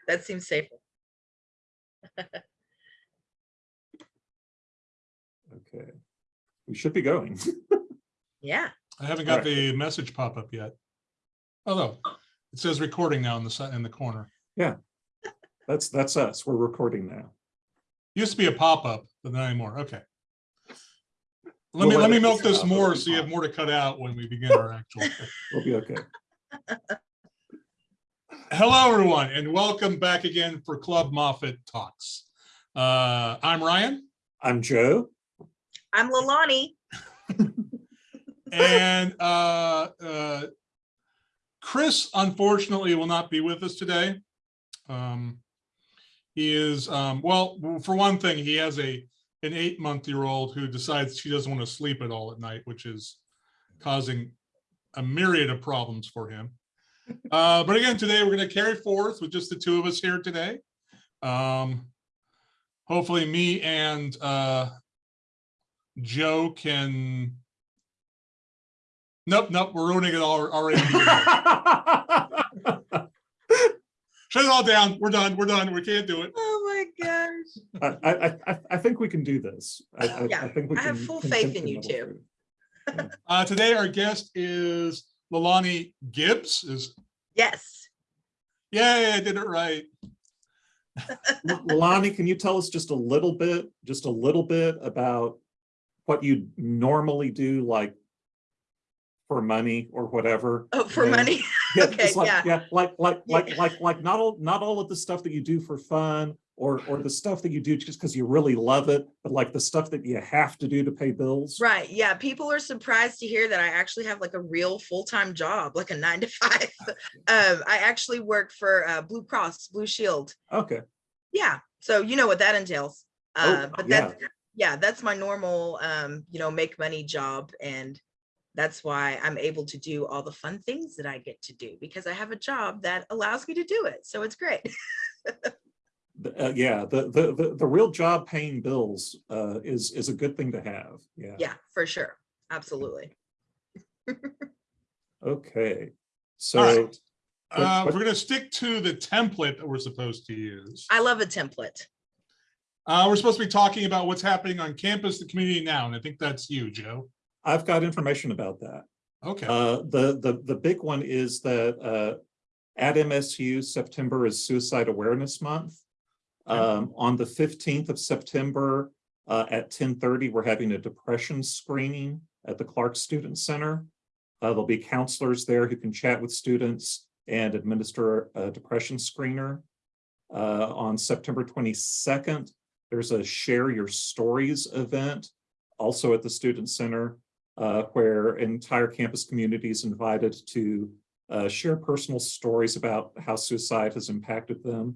That seems safer. Okay, we should be going. Yeah. I haven't got Alright. the message pop up yet. Although it says recording now in the in the corner. Yeah. That's, that's us. We're recording now. Used to be a pop up, but not anymore. Okay. We'll Let me let let me milk this more so you have more to cut out when we begin our actual. We'll be okay. Hello, everyone, and welcome back again for Club Moffett Talks. Uh, I'm Ryan, I'm Joe. I'm Lalani. and uh, uh, Chris unfortunately will not be with us today. Um, he is, um, well, for one thing, he has a an eight month year old who decides she doesn't want to sleep at all at night, which is causing a myriad of problems for him. Uh, but again, today we're going to carry forth with just the two of us here today. Um, hopefully, me and uh, Joe can. Nope, nope, we're ruining it all already. Shut it all down. We're done. We're done. We can't do it. Oh my gosh. I, I, I, I think we can do this. I, I, Yeah, I think we I have full can faith think in you middle two. through. Uh, today, our guest is Lalani Gibbs. Is Yes. yay, I did it right. L- Lonnie, can you tell us just a little bit, just a little bit about what you normally do, like for money or whatever? Oh, for And- money. Yeah, Okay, like, yeah. yeah, like, like, Yeah. like, like, like, not all, not all of the stuff that you do for fun or, or the stuff that you do just because you really love it, but like the stuff that you have to do to pay bills. Right. Yeah. People are surprised to hear that I actually have like a real full-time job, like a nine to five. um, I actually work for uh, Blue Cross Blue Shield. Okay, Yeah. So you know what that entails. Oh, Uh, but yeah. that's yeah, that's my normal um, you know, make money job. And that's why I'm able to do all the fun things that I get to do because I have a job that allows me to do it. So it's great. The- uh, yeah, the, the, the, the real job paying bills, uh, is, is a good thing to have, yeah. yeah, for sure. Absolutely. Okay, so, right. But- Uh, but- we're going to stick to the template that we're supposed to use. I love a template. Uh, we're supposed to be talking about what's happening on campus, the community now, and I think that's you, Joe. I've got information about that. Okay. Uh, the, the, the big one is that, uh, at MSU, September is Suicide Awareness Month. Um, on the fifteenth of September, uh, at ten thirty, we're having a depression screening at the Clark Student Center. Uh, there'll be counselors there who can chat with students and administer a depression screener. Uh, on September twenty-second, there's a Share Your Stories event, also at the Student Center uh, where entire campus community is invited to uh, share personal stories about how suicide has impacted them.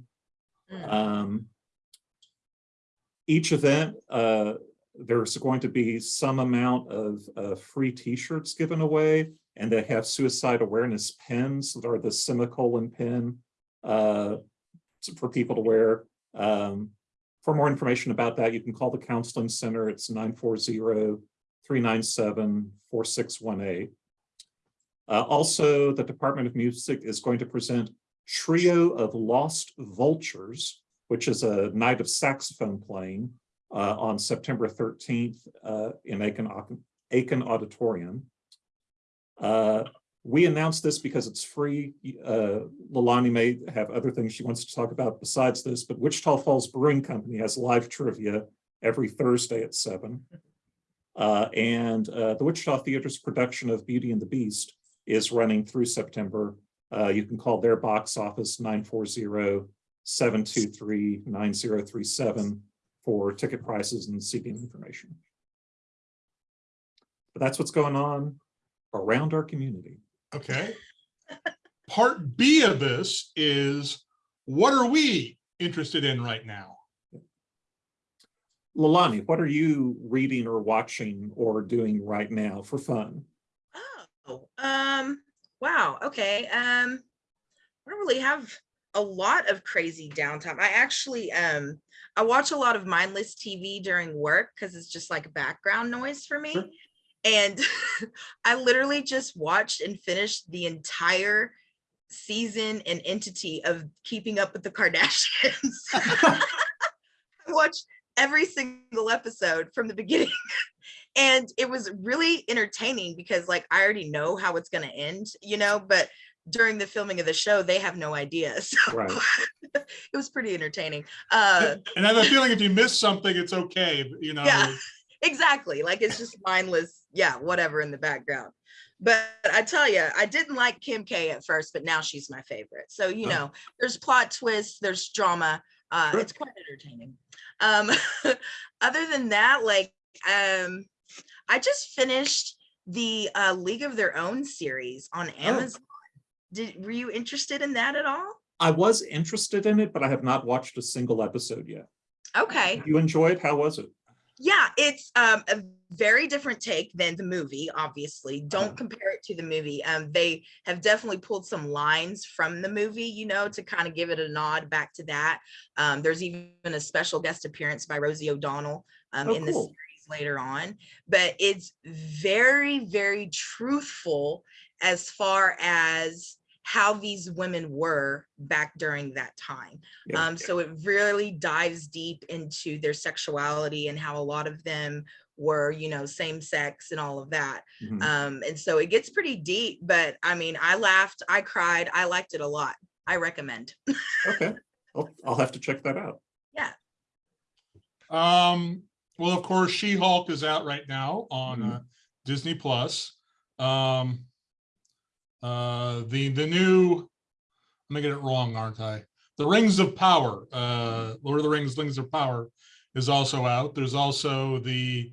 Mm. Um, each event, uh, there's going to be some amount of uh, free t-shirts given away, and they have suicide awareness pins that are the semicolon pin uh, for people to wear. Um, for more information about that, you can call the counseling center. It's 940 397-4618. Uh, also, the Department of Music is going to present Trio of Lost Vultures, which is a night of saxophone playing uh, on September 13th uh, in Aiken, Akin Auditorium. Uh, we announced this because it's free. Uh, Lalani may have other things she wants to talk about besides this, but Wichita Falls Brewing Company has live trivia every Thursday at seven. Uh, and uh, the Wichita Theater's production of Beauty and the Beast is running through September. Uh, you can call their box office 940-723-9037 for ticket prices and seating information. But that's what's going on around our community. Okay. Part B of this is what are we interested in right now? Lalani, what are you reading or watching or doing right now for fun? Oh, um, wow. Okay. Um, I don't really have a lot of crazy downtime. I actually, um, I watch a lot of mindless TV during work because it's just like background noise for me. Sure. And I literally just watched and finished the entire season and entity of keeping up with the Kardashians. I watched every single episode from the beginning. And it was really entertaining because like I already know how it's gonna end, you know, but during the filming of the show, they have no idea. So Right. it was pretty entertaining. Uh And I have a feeling if you miss something, it's okay, you know. Yeah. exactly. Like it's just mindless, yeah, whatever in the background. But I tell you, I didn't like Kim K at first, but now she's my favorite. So you Oh. know, there's plot twists, there's drama. Uh, Sure. it's quite entertaining. Um, other than that, like um, I just finished the uh, League of Their Own series on Amazon. Did were you interested in that at all? I was interested in it, but I have not watched a single episode yet. Okay. You enjoyed? How was it? Yeah, it's um, a very different take than the movie, obviously. Don't Uh-huh. compare it to the movie. Um, they have definitely pulled some lines from the movie, you know, to kind of give it a nod back to that. Um, there's even a special guest appearance by Rosie O'Donnell um, Oh, in the cool. Series later on. But it's very, very truthful as far as how these women were back during that time. Yeah. Um, so it really dives deep into their sexuality and how a lot of them were, you know, same sex and all of that. Mhm. Um, and so it gets pretty deep, but I mean, I laughed, I cried, I liked it a lot. I recommend. Okay, I'll, I'll have to check that out. Yeah. Um, well, of course, She-Hulk is out right now on Mhm. uh, Disney Plus. Um, uh, the the new, I'm gonna get it wrong, aren't I? The Rings of Power, uh, Lord of the Rings, Rings of Power is also out. There's also the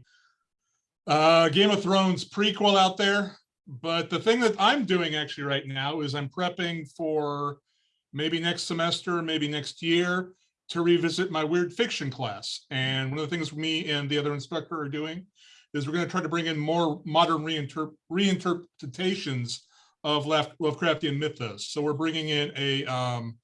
uh, Game of Thrones prequel out there. But the thing that I'm doing actually right now is I'm prepping for maybe next semester, maybe next year, to revisit my weird fiction class. And one of the things me and the other instructor are doing is we're going to try to bring in more modern reinterp- reinterpretations of Lovecraftian mythos. So we're bringing in a um,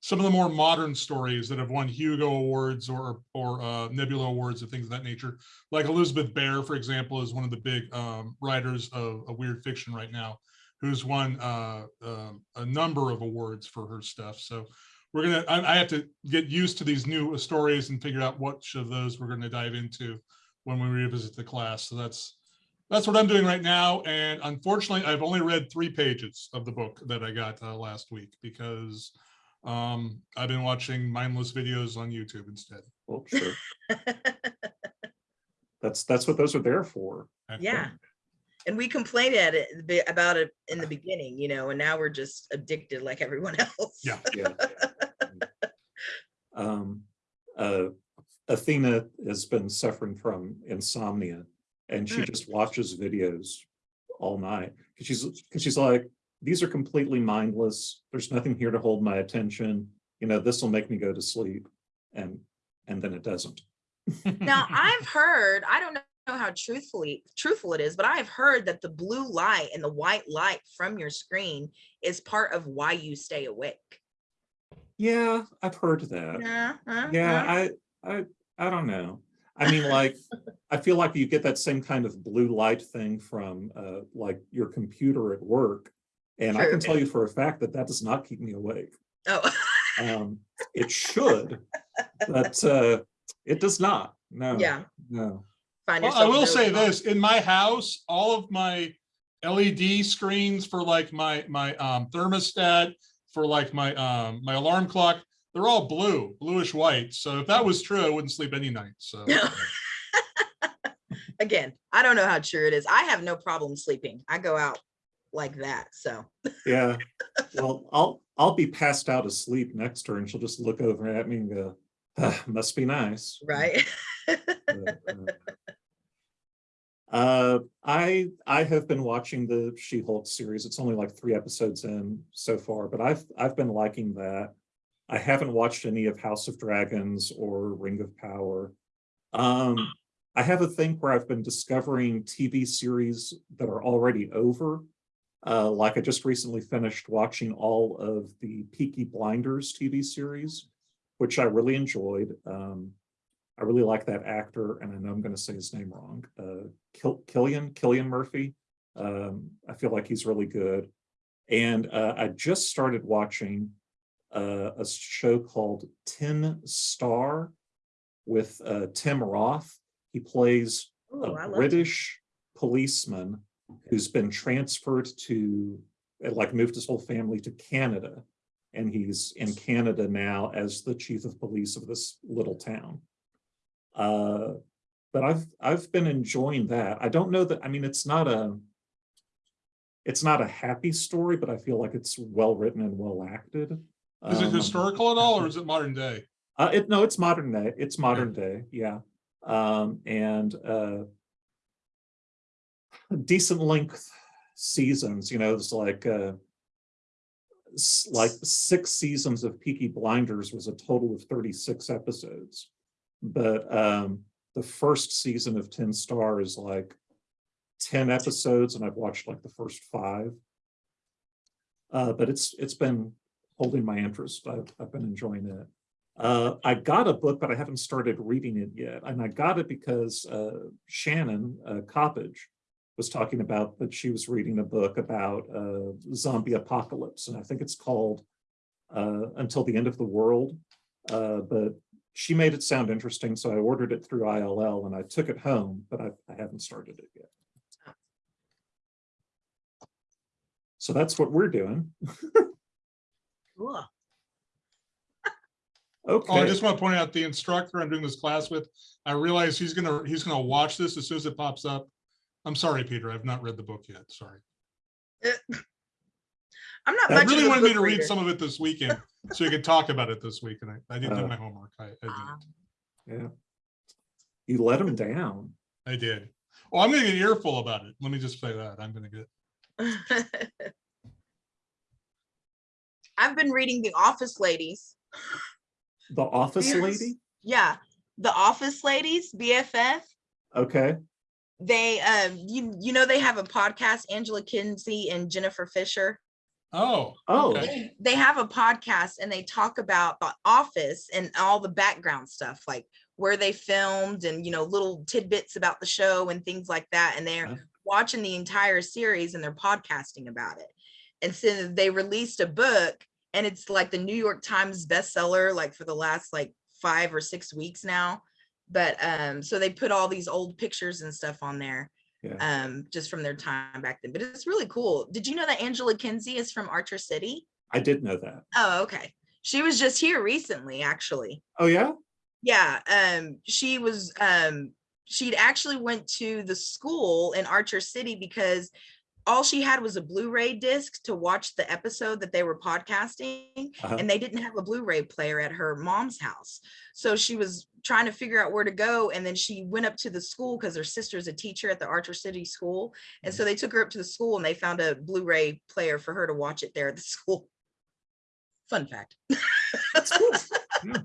some of the more modern stories that have won Hugo Awards or or uh, Nebula Awards and things of that nature. Like Elizabeth Bear, for example, is one of the big um, writers of, of weird fiction right now, who's won uh, um, a number of awards for her stuff. So we're gonna I, I have to get used to these new stories and figure out which of those we're gonna dive into when we revisit the class. So that's that's what I'm doing right now. And unfortunately, I've only read three pages of the book that I got uh, last week because um, I've been watching mindless videos on YouTube instead. Well, sure. That's, that's what those are there for. yeah. And we complained at it about it in the beginning, you know, and now we're just addicted like everyone else. Yeah. Yeah. Um, uh, Athena has been suffering from insomnia and she Mm. just watches videos all night. 'Cause She's, because she's like, these are completely mindless. There's nothing here to hold my attention. You know, this will make me go to sleep. And, and then it doesn't. Now I've heard, I don't know how truthfully truthful it is, but I've heard that the blue light and the white light from your screen is part of why you stay awake. Yeah, I've heard that. Yeah, uh, Yeah, uh. I, I, I don't know. I mean, like, I feel like you get that same kind of blue light thing from, uh, like your computer at work. And I can tell you for a fact that that does not keep me awake. Oh, Um, it should, but, uh, it does not. No. yeah. No. Find Well, I will say dozing this, in my house, all of my LED screens for like my, my um, thermostat, for like my, um, my alarm clock, they're all blue, bluish white. So if that was true, I wouldn't sleep any night. So. Again, I don't know how true it is. I have no problem sleeping. I go out like that. So Yeah. Well, I'll, I'll be passed out asleep next to her and she'll just look over at me and go, "Ah, must be nice. right. But, uh, Uh, I, I have been watching the She-Hulk series. It's only like three episodes in so far, but I've, I've been liking that. I haven't watched any of House of Dragons or Ring of Power. Um, I have a thing where I've been discovering TV series that are already over. Uh, like I just recently finished watching all of the Peaky Blinders TV series, which I really enjoyed. Um, I really like that actor, and I know I'm going to say his name wrong. Uh, Kill, Killian, Cillian Murphy. Um, I feel like he's really good. And uh, I just started watching uh, a show called Tin Star with uh, Tim Roth. He plays Ooh, I a love British policeman who's been transferred to, uh, like moved his whole family to Canada. And he's in Canada now as the chief of police of this little town. Uh, but I've, I've been enjoying that. I don't know that, I mean, it's not a, it's not a happy story, but I feel like it's well written and well acted. Is it Um, historical at all or is it modern day? uh, it, no, it's modern day, it's modern day, yeah. Um, and, uh. Decent length seasons, you know, it's like, uh. Like six seasons of Peaky Blinders was a total of thirty-six episodes. But, um, the first season of Tin Star is like. Ten episodes and I've watched like the first five. Uh, but it's, it's been holding my interest, I've, I've been enjoying it. Uh, I got a book, but I haven't started reading it yet. And I got it because uh, Shannon uh, Coppage was talking about that she was reading a book about uh, zombie apocalypse. And I think it's called uh, Until the End of the World. But she made it sound interesting. So I ordered it through ILL and I took it home, but I, I haven't started it yet. So that's what we're doing. Cool. Okay. Oh, I just want to point out the instructor I'm doing this class with, I realize he's gonna, he's gonna watch this as soon as it pops up. I'm sorry, Peter, I've not read the book yet, sorry. I'm not I really wanted me book to read some of it this weekend, so you could talk about it this week, and I, I didn't do Uh. my homework. I, I didn't. yeah. You let him down. I did. Well, I'm gonna get an earful about it. Let me just say that. I'm gonna get, I've been reading The Office Ladies. The office Yes. lady? Yeah, The Office Ladies, BFF. Okay, They, um, you, you know, they have a podcast, Angela Kinsey and Jennifer Fisher. Oh. Oh. okay. They, they have a podcast and they talk about the office and all the background stuff, like where they filmed and, you know, little tidbits about the show and things like that. And they're Huh. watching the entire series and they're podcasting about it. And so they released a book and it's like the New York Times bestseller, like for the last like five or six weeks now. But um, so they put all these old pictures and stuff on there yeah. um, just from their time back then. But it's really cool. Did you know that Angela Kinsey is from Archer City? I did know that. Oh, okay. She was just here recently, actually. Oh, yeah? Yeah, um, she was um she'd actually went to the school in Archer City because all she had was a Blu-ray disc to watch the episode that they were podcasting Uh-huh. and they didn't have a Blu-ray player at her mom's house. So she was trying to figure out where to go and then she went up to the school because her sister's a teacher at the Archer City School. And mm-hmm. so they took her up to the school and they found a Blu-ray player for her to watch it there at the school. Fun fact. That's cool. Yeah.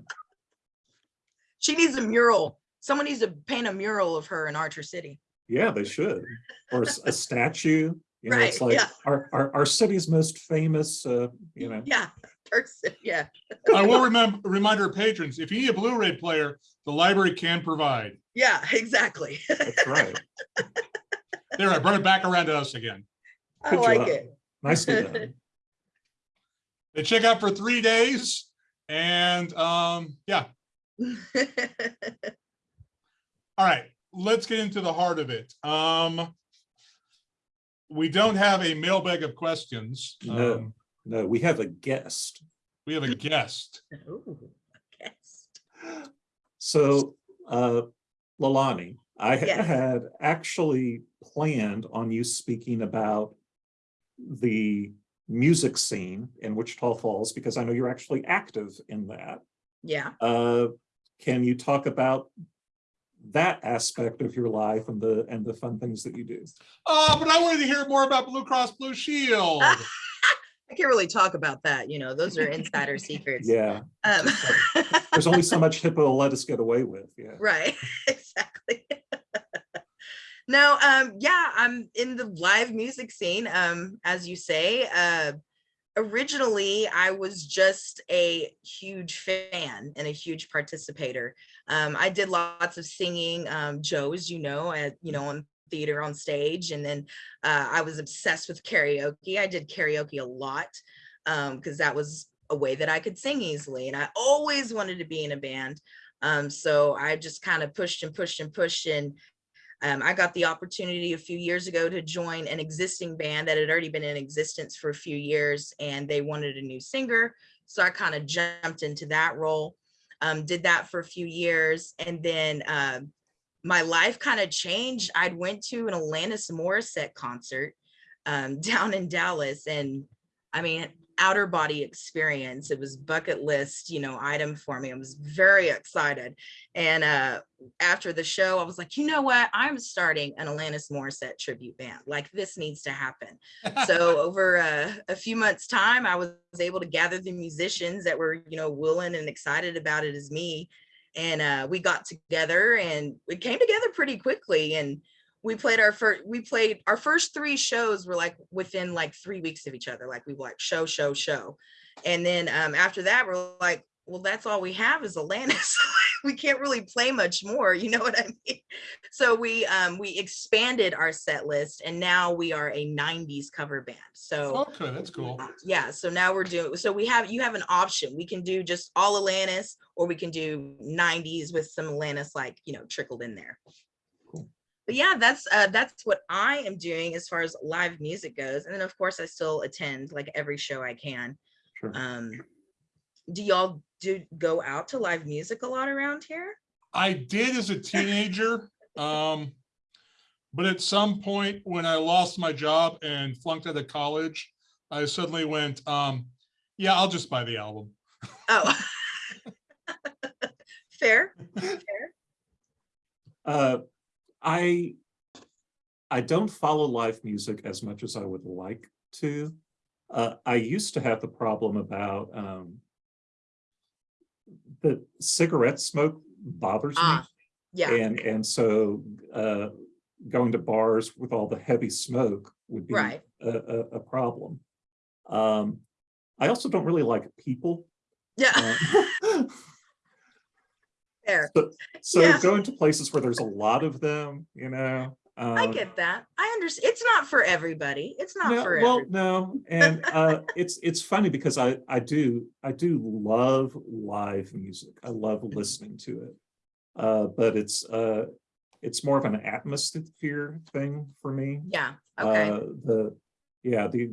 She needs a mural. Someone needs to paint a mural of her in Archer City. Yeah, they should. Or a statue, you know, it's Right, like yeah. our, our, our city's most famous, uh, you know, Yeah, person, yeah. I will remember, remind our patrons, if you need a Blu-ray player, the library can provide. Yeah, exactly. that's right. There, I brought it back around to us again. I Good like job. it. Nicely done. They check out for three days and, um, yeah, all right, let's get into the heart of it. Um, we don't have a mailbag of questions. No. Um, No, we have a guest. We have a guest. Ooh, a guest. So, uh, Lalani, I Yes. had actually planned on you speaking about the music scene in Wichita Falls, because I know you're actually active in that. Yeah, Uh, can you talk about that aspect of your life and the, and the fun things that you do? Oh, but I wanted to hear more about Blue Cross Blue Shield. I can't really talk about that, you know, those are insider secrets. Yeah, Um, there's only so much HIPAA will let us get away with, yeah. Right, exactly. No, um, yeah, I'm in the live music scene, um, as you say. Uh, originally, I was just a huge fan and a huge participator. Um, I did lots of singing, um, you know, at, you know, on theater on stage. And then uh, I was obsessed with karaoke. I did karaoke a lot because that was a way that I could sing easily. And I always wanted to be in a band. Um, so I just kind of pushed and pushed and pushed. And um, I got the opportunity a few years ago to join an existing band that had already been in existence for a few years and they wanted a new singer. So I kind of jumped into that role, um, did that for a few years. And then um my life kind of changed. I'd went to an Alanis Morissette concert um, down in Dallas and I mean, outer body experience. It was bucket list, you know, item for me. I was very excited. And uh, after the show, I was like, you know what? I'm starting an Alanis Morissette tribute band. Like this needs to happen. so over uh, a few months time, I was able to gather the musicians that were, you know, willing and excited about it as me. And uh, we got together and we came together pretty quickly. And we played our first we played our first three shows were like within like three weeks of each other like we were like show show show and then um after that we're like well that's all we have is Alanis we can't really play much more you know what I mean so we um we expanded our set list and now we are a 90s cover band so Okay, that's cool. yeah so now we're doing so we have you have an option we can do just all Alanis or we can do 90s with some Alanis like you know trickled in there. But yeah that's uh that's what I am doing as far as live music goes and then of course I still attend like every show I can Sure. um do y'all do go out to live music a lot around here I did as a teenager. Um, but at some point when I lost my job and flunked out of college, I suddenly went, um, yeah, I'll just buy the album. oh fair Uh, I, I don't follow live music as much as I would like to. Uh, I used to have the problem about, um, the cigarette smoke bothers me. Ah, yeah And, and so, uh, going to bars with all the heavy smoke would be right a, a, a problem. Um, I also don't really like people. yeah um, fair So, so Yeah. going to places where there's a lot of them, you know. I um, get that. I understand. It's not for everybody. It's not no, for well, no, and uh, it's it's funny because I I do I do love live music. I love listening to it, uh, but it's uh it's more of an atmosphere thing for me. Yeah. Okay. Uh, the yeah the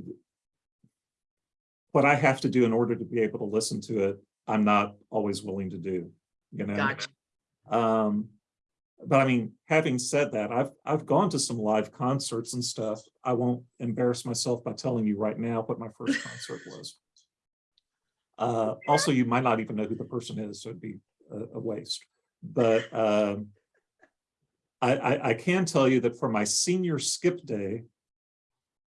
what I have to do in order to be able to listen to it, I'm not always willing to do. You know. gotcha. Um, but I mean, having said that, I've, I've gone to some live concerts and stuff. I won't embarrass myself by telling you right now what my first concert was. Uh, also, you might not even know who the person is, so it'd be a, a waste. But, um, I, I, I can tell you that for my senior skip day,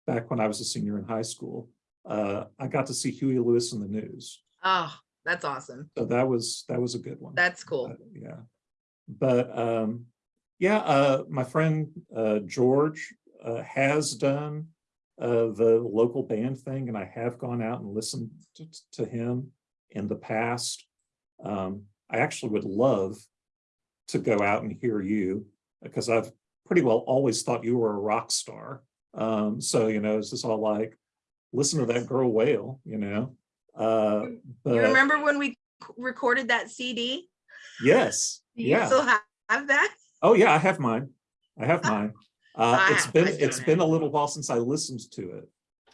back when I was a senior in high school, uh, I got to see Huey Lewis and the News. Oh, that's awesome. So that was, that was a good one. That's cool. Uh, Yeah. But um, yeah, uh, my friend uh, George uh, has done uh, the local band thing and I have gone out and listened to, to him in the past. Um, I actually would love to go out and hear you because I've pretty well always thought you were a rock star. Um, so, you know, it's just all like, listen to that girl wail, you know? Uh, You remember when we recorded that CD? yes, you yeah. still have, have that? Oh, yeah, I have mine. I have mine. Uh, I it's have- been, it's been a little while since I listened to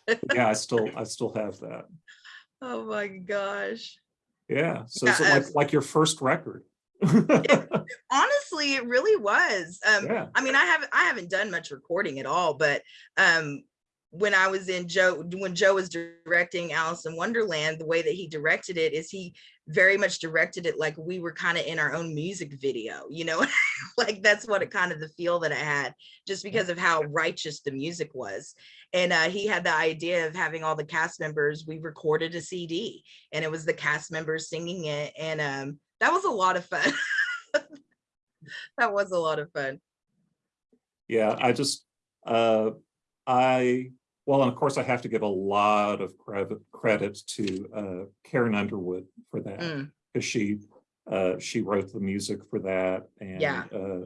it. Yeah, I still, I still have that. Oh my gosh. Yeah, so Yeah, it's uh, like, like your first record. Honestly, it really was. Um, Yeah, I mean, I haven't I haven't done much recording at all, but um when I was in Joe, when Joe was directing Alice in Wonderland, the way that he directed it is he very much directed it like we were kind of in our own music video, you know, like that's what it kind of the feel that I had just because of how righteous the music was. And uh, he had the idea of having all the cast members, we recorded a CD and it was the cast members singing it. And um, that was a lot of fun. that was a lot of fun. yeah, I just, uh, I, well, and of course I have to give a lot of credit, credit to, uh, Karen Underwood for that. Mm. Cause she, uh, she wrote the music for that and, Yeah. uh,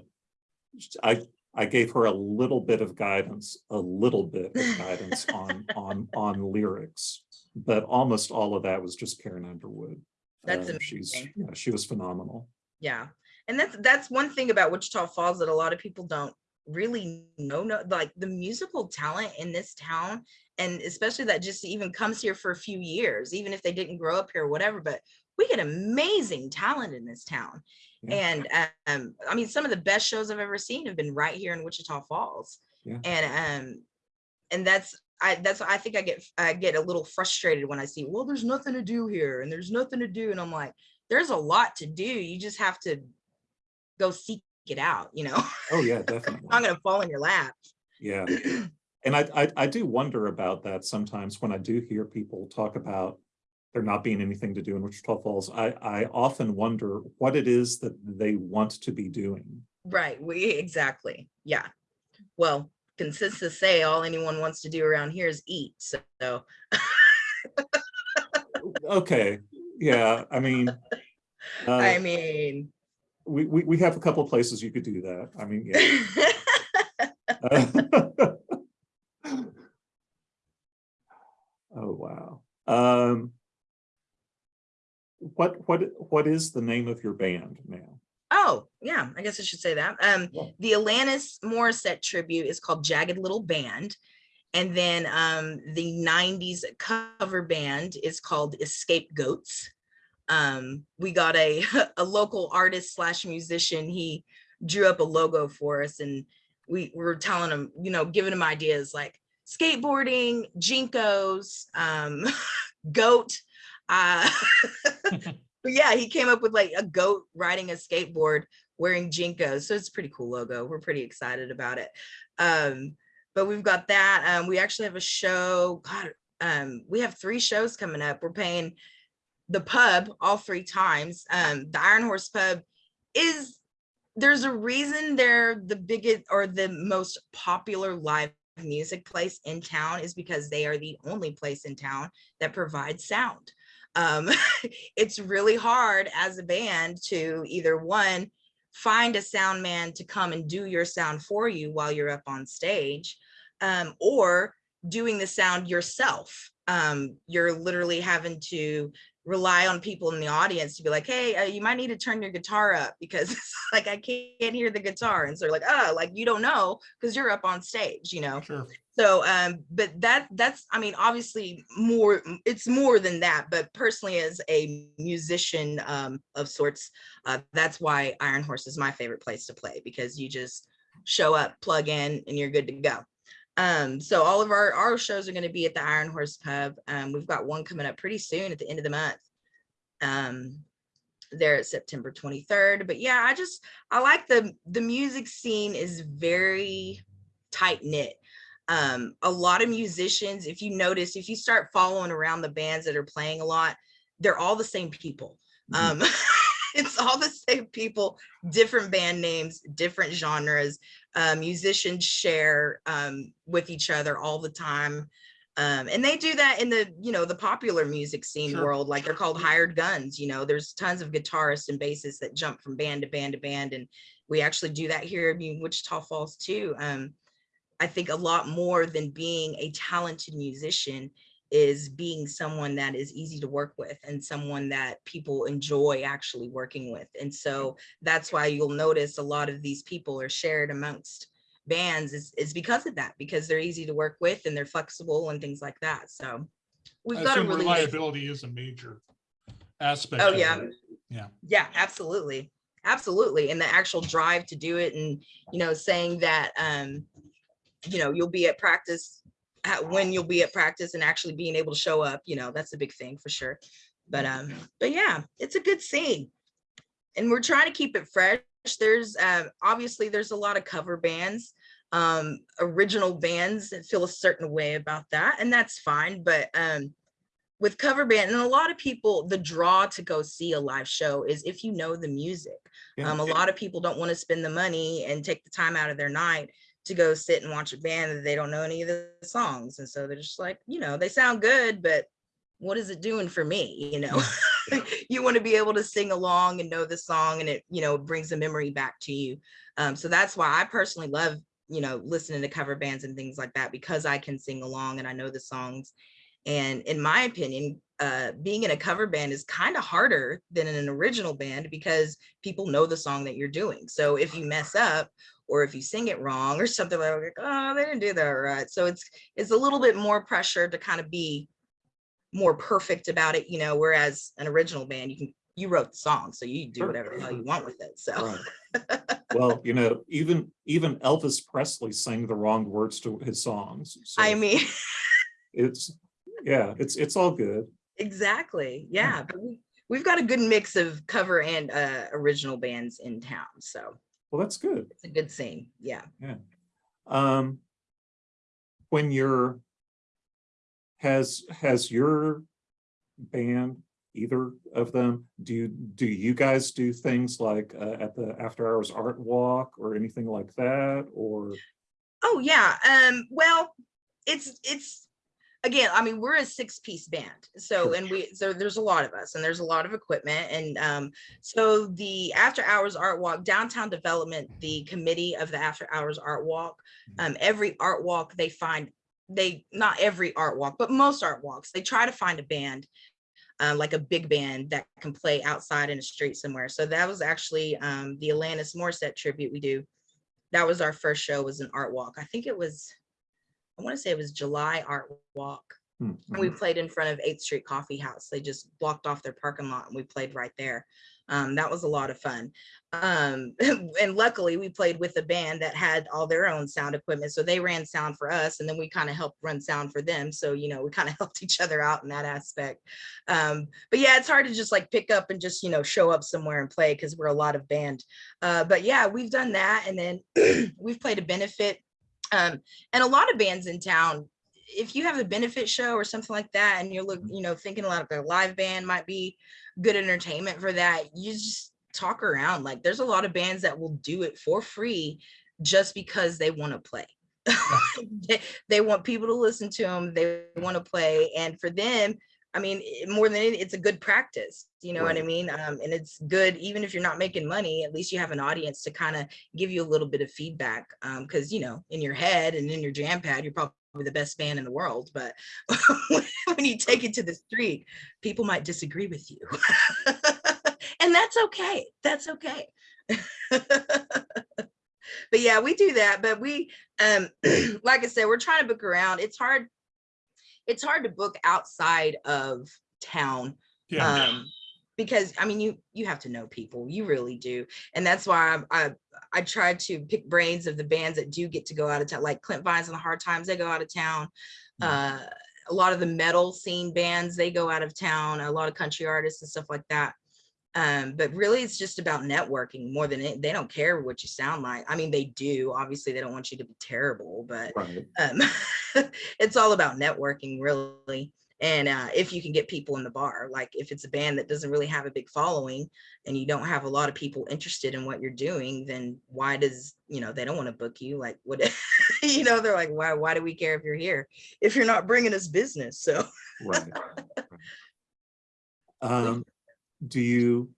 I, I gave her a little bit of guidance, a little bit of guidance on, on, on lyrics. But almost all of that was just Karen Underwood. That's Uh, She's, amazing. yeah, she was phenomenal. Yeah, and that's that's one thing about Wichita Falls that a lot of people don't really no No, like the musical talent in this town, and especially that just even comes here for a few years, even if they didn't grow up here or whatever. But we get amazing talent in this town, Yeah. and um, I mean, some of the best shows I've ever seen have been right here in Wichita Falls, Yeah. and um, and that's. I that's I think I get I get a little frustrated when I see well there's nothing to do here and there's nothing to do and I'm like there's a lot to do. You just have to go seek it out, you know, Oh, yeah, definitely. I'm gonna fall in your lap. Yeah. And I, I, I do wonder about that sometimes when I do hear people talk about there not being anything to do in Wichita Falls. I, I often wonder what it is that they want to be doing. Right, we, exactly, yeah. Well, consensus say all anyone wants to do around here is eat, so, Okay, yeah, I mean. I uh, mean. We, we, we have a couple of places you could do that. I mean, yeah. Oh, wow. Um. What, what, what is the name of your band now? Oh, yeah, I guess I should say that. Um, Yeah. the Alanis Morissette tribute is called Jagged Little Band. And then um, the 90s cover band is called Escape Goats. Um, we got a, a local artist slash musician. He drew up a logo for us and we were telling him, you know, giving him ideas like skateboarding, JNCOs, um, goat. Uh, but yeah, he came up with like a goat riding a skateboard wearing JNCOs. So it's a pretty cool logo. We're pretty excited about it. Um, but we've got that. Um, we actually have a show. God, um, we have three shows coming up. We're paying the pub all three times. Um, the Iron Horse Pub is there's a reason they're the biggest or the most popular live music place in town is because they are the only place in town that provides sound. Um, it's really hard as a band to either one, find a sound man to come and do your sound for you while you're up on stage, um, or doing the sound yourself. Um, you're literally having to rely on people in the audience to be like, hey, uh, you might need to turn your guitar up because like I can't hear the guitar. And so they're like, oh, like you don't know because you're up on stage, you know. Sure. So, um, but that that's, I mean, obviously more, it's more than that, but personally as a musician um, of sorts, uh, that's why Iron Horse is my favorite place to play because you just show up, plug in and you're good to go. Um, so all of our, our shows are going to be at the Iron Horse Pub. Um, we've got one coming up pretty soon at the end of the month. Um, there at September 23rd. But yeah, I just, I like the, the music scene is very tight knit um a lot of musicians if you notice if you start following around the bands that are playing a lot they're all the same people Mhm. um it's all the same people different band names different genres. Uh, musicians share um with each other all the time. Um and they do that in the you know the popular music scene Sure. world like they're called hired guns you know there's tons of guitarists and bassists that jump from band to band to band and we actually do that here in Wichita Falls too. Um I think a lot more than being a talented musician is being someone that is easy to work with and someone that people enjoy actually working with. And so that's why you'll notice a lot of these people are shared amongst bands is, is because of that, because they're easy to work with and they're flexible and things like that. So we've I got a really reliability is a major aspect. Oh, yeah. it. Yeah. Yeah, absolutely. Absolutely. And the actual drive to do it and, you know, saying that, um, you know, you'll be at practice when you'll be at practice and actually being able to show up, you know, that's a big thing for sure. But, um, but yeah, it's a good scene. And we're trying to keep it fresh. There's, um, obviously there's a lot of cover bands, um, original bands that feel a certain way about that, and that's fine. But, um, with cover band and a lot of people the draw to go see a live show is if you know the music Yeah. um, a lot of people don't want to spend the money and take the time out of their night to go sit and watch a band that they don't know any of the songs and so they're just like you know they sound good but what is it doing for me you know you want to be able to sing along and know the song and it, you know, brings a memory back to you. Um, so that's why I personally love, you know, listening to cover bands and things like that because I can sing along and I know the songs. And in my opinion, uh, being in a cover band is kind of harder than in an original band because people know the song that you're doing. So if you mess up or if you sing it wrong or something like, oh, they didn't do that right. So it's it's a little bit more pressure to kind of be more perfect about it, you know, whereas an original band, you can you wrote the song, so you do whatever the hell you want with it. So Right. Well, you know, even, even Elvis Presley sang the wrong words to his songs. so I mean, It's, yeah, it's, it's all good. exactly. Yeah. But we, we've got a good mix of cover and uh, original bands in town. So Well, that's good. it's a good scene. Yeah. Um, when you're, has, has your band, either of them, do you, do you guys do things like uh, at the after hours art walk or anything like that? Or, Oh yeah. Um, well, it's it's again, I mean, we're a six-piece band. So and we so there's a lot of us and there's a lot of equipment. And um, so the after hours art walk, downtown development, the committee of the after hours art walk, um, every art walk they find they not every art walk, but most art walks, they try to find a band. Uh, like a big band that can play outside in the street somewhere. So that was actually um, the Alanis Morissette tribute we do that was our first show was an art walk. I think it was, I want to say it was July art walk. Hmm, And we mhm. played in front of 8th Street Coffee House. They just blocked off their parking lot and we played right there. Um, that was a lot of fun. Um, and luckily we played with a band that had all their own sound equipment. So they ran sound for us and then we kind of helped run sound for them. So, you know, we kind of helped each other out in that aspect. Um, but yeah, it's hard to just like pick up and just, you know, show up somewhere and play because we're a lot of band. Uh, but yeah, we've done that. And then we've played a benefit. Um, and a lot of bands in town, if you have a benefit show or something like that, and you're look, you know, thinking a lot of a live band might be good entertainment for that, you just talk around. Like there's a lot of bands that will do it for free just because they want to play. they, they want people to listen to them. They want to play. And for them, I mean, more than it's a good practice. You know what I mean? Um, and it's good, even if you're not making money, at least you have an audience to kind of give you a little bit of feedback. Um, cause you know, in your head and in your jam pad, you're probably the best band in the world. But when you take it to the street, people might disagree with you. and that's okay. That's okay. but yeah, we do that. But we, um, like I said, we're trying to book around. It's hard. It's hard to book outside of town Yeah, um because i mean you you have to know people you really do and that's why i i, I try to pick brains of the bands that do get to go out of town like clint vines and the hard times they go out of town Mm. uh a lot of the metal scene bands they go out of town a lot of country artists and stuff like that um but really it's just about networking more than it they don't care what you sound like i mean they do obviously they don't want you to be terrible but Right. um, it's all about networking really and uh, if you can get people in the bar like if it's a band that doesn't really have a big following and you don't have a lot of people interested in what you're doing then why does you know they don't want to book you like what you know they're like why why do we care if you're here if you're not bringing us business so Right. right. Um, do you,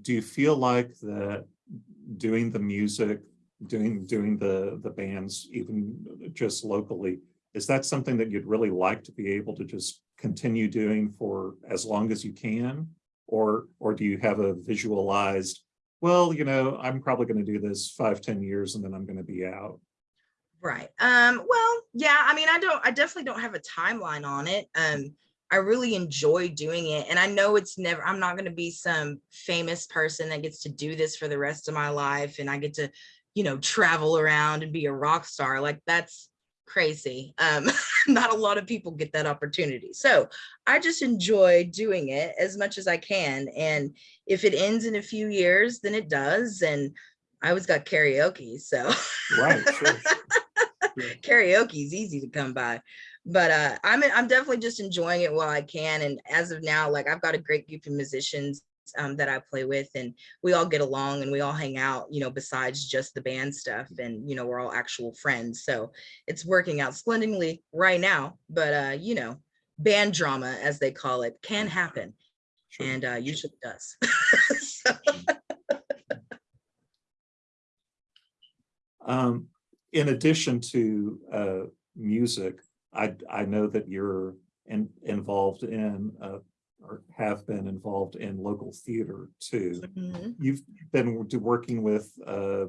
do you feel like that doing the music, doing, doing the, the bands, even just locally, is that something that you'd really like to be able to just continue doing for as long as you can? Or, or do you have a visualized, well, you know, I'm probably going to do this five, ten years and then I'm going to be out? Right. Um, well, yeah, I mean, I don't, I definitely don't have a timeline on it. Um, I really enjoy doing it. And I know it's never, I'm not going to be some famous person that gets to do this for the rest of my life. And I get to, you know, travel around and be a rock star. Like that's crazy. Um, not a lot of people get that opportunity. So I just enjoy doing it as much as I can. And if it ends in a few years, then it does. And I always got karaoke. So Right, sure. karaoke is easy to come by but uh i'm i'm definitely just enjoying it while i can and as of now like i've got a great group of musicians um, that i play with and we all get along and we all hang out you know besides just the band stuff and you know we're all actual friends so it's working out splendidly right now but uh you know band drama as they call it can happen Sure. and uh, usually does. So, Um, in addition to, uh, music, I, I know that you're in, involved in, uh, or have been involved in local theater too. mhm. You've been working with, uh,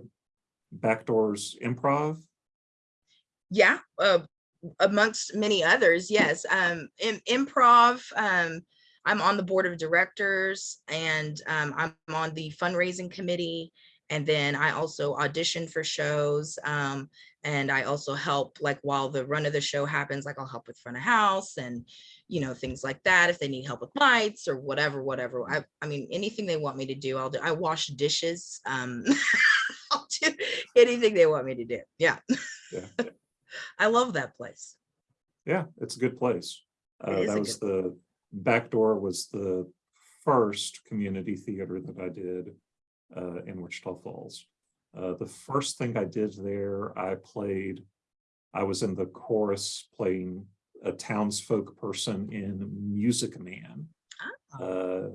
Backdoors Improv? Yeah, uh, amongst many others, yes. Um, in improv, um, I'm on the board of directors and um, I'm on the fundraising committee. And then I also audition for shows. And I also help like while the run of the show happens, like I'll help with front of house and, you know, things like that. If they need help with lights or whatever, whatever. I, I mean, anything they want me to do, I'll do. I wash dishes. Um, I'll do anything they want me to do. Yeah. Yeah. I love that place. Yeah, it's a good place. Uh, that was good back door was the first community theater that I did uh, in Wichita Falls. Uh, the first thing I did there, I played, I was in the chorus playing a townsfolk person in Music Man. Ah. uh,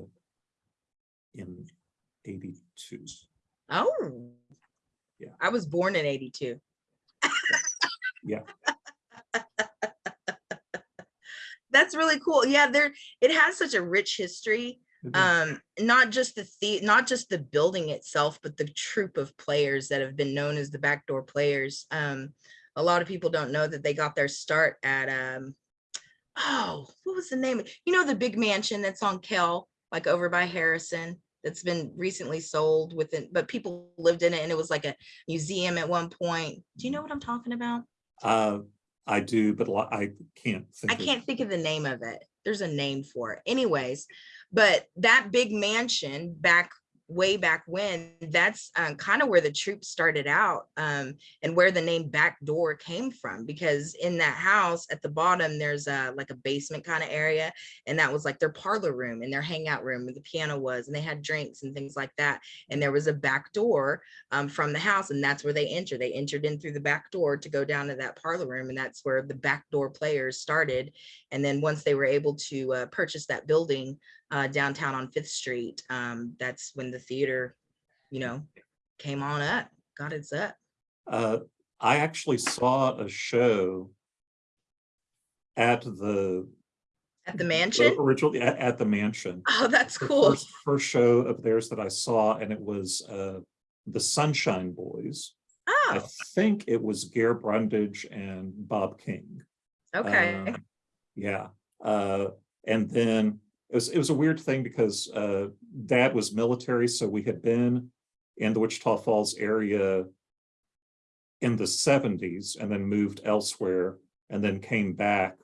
In eighty-two. Oh. Yeah. I was born in 82. Yeah. That's really cool. Yeah, there it has such a rich history. Um, not just the the not just the building itself, but the troop of players that have been known as the backdoor players. Um, a lot of people don't know that they got their start at um oh, what was the name? You know, the big mansion that's on Kell, like over by Harrison, that's been recently sold within, but people lived in it and it was like a museum at one point. Do you know what I'm talking about? Uh, I do, but I can't. think I can't think of the name of it. There's a name for it. Anyways, but that big mansion back way back when, that's um, kind of where the troops started out um, and where the name backdoor came from. Because in that house at the bottom, there's a like a basement kind of area, and that was like their parlor room and their hangout room where the piano was, and they had drinks and things like that. And there was a back door um, from the house, and that's where they entered. They entered in through the back door to go down to that parlor room, and that's where the backdoor players started. And then once they were able to uh, purchase that building uh, downtown on Fifth Street, um, that's when the theater, you know, came on up, got its up. Uh, I actually saw a show at the At the mansion. originally at, at the mansion. Oh, that's The cool. First, first show of theirs that I saw, and it was uh, the Sunshine Boys. I Oh, think it was Gare Brundage and Bob King. okay. Um, Yeah, uh, and then it was, it was a weird thing because, uh, dad was military, so we had been in the Wichita Falls area in the seventies and then moved elsewhere and then came back,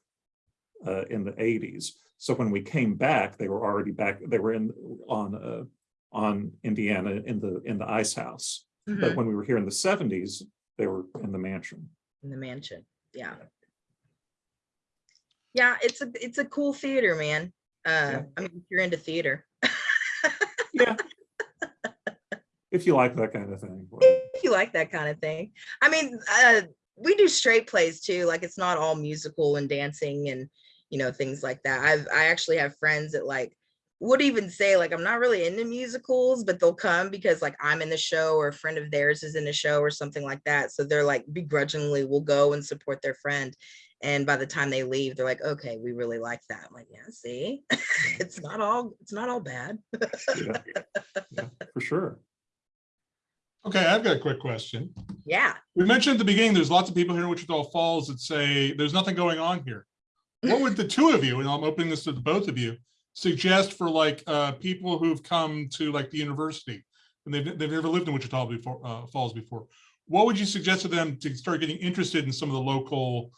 uh, in the eighties. So when we came back, they were already back, they were in, on, uh, on Indiana in the, in the ice house. But Mhm, when we were here in the seventies, they were in the mansion. In the mansion, yeah. Yeah, it's a, it's a cool theater, man. Uh, Yeah. I mean, if you're into theater. Yeah. If you like that kind of thing. if you like that kind of thing. I mean, uh, we do straight plays too. Like it's not all musical and dancing and you know things like that. I've I actually have friends that like would even say like I'm not really into musicals, but they'll come because like I'm in the show or a friend of theirs is in the show or something like that. So they're like begrudgingly will go and support their friend. And by the time they leave, they're like, okay, we really like that. I'm like, yeah, see, it's not all it's not all bad. yeah, yeah, For sure. Okay, I've got a quick question. Yeah. We mentioned at the beginning, there's lots of people here in Wichita Falls that say there's nothing going on here. What would the two of you, and I'm opening this to the both of you, suggest for like uh people who've come to like the university and they've they've never lived in Wichita before uh Falls before? What would you suggest to them to start getting interested in some of the local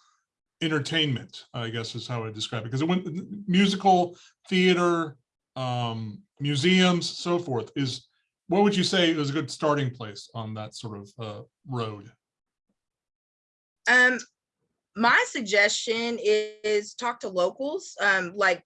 entertainment, I guess is how I describe it, because it went musical, theater, um, museums, so forth is what would you say is a good starting place on that sort of uh road? Um, my suggestion is talk to locals. Um, like,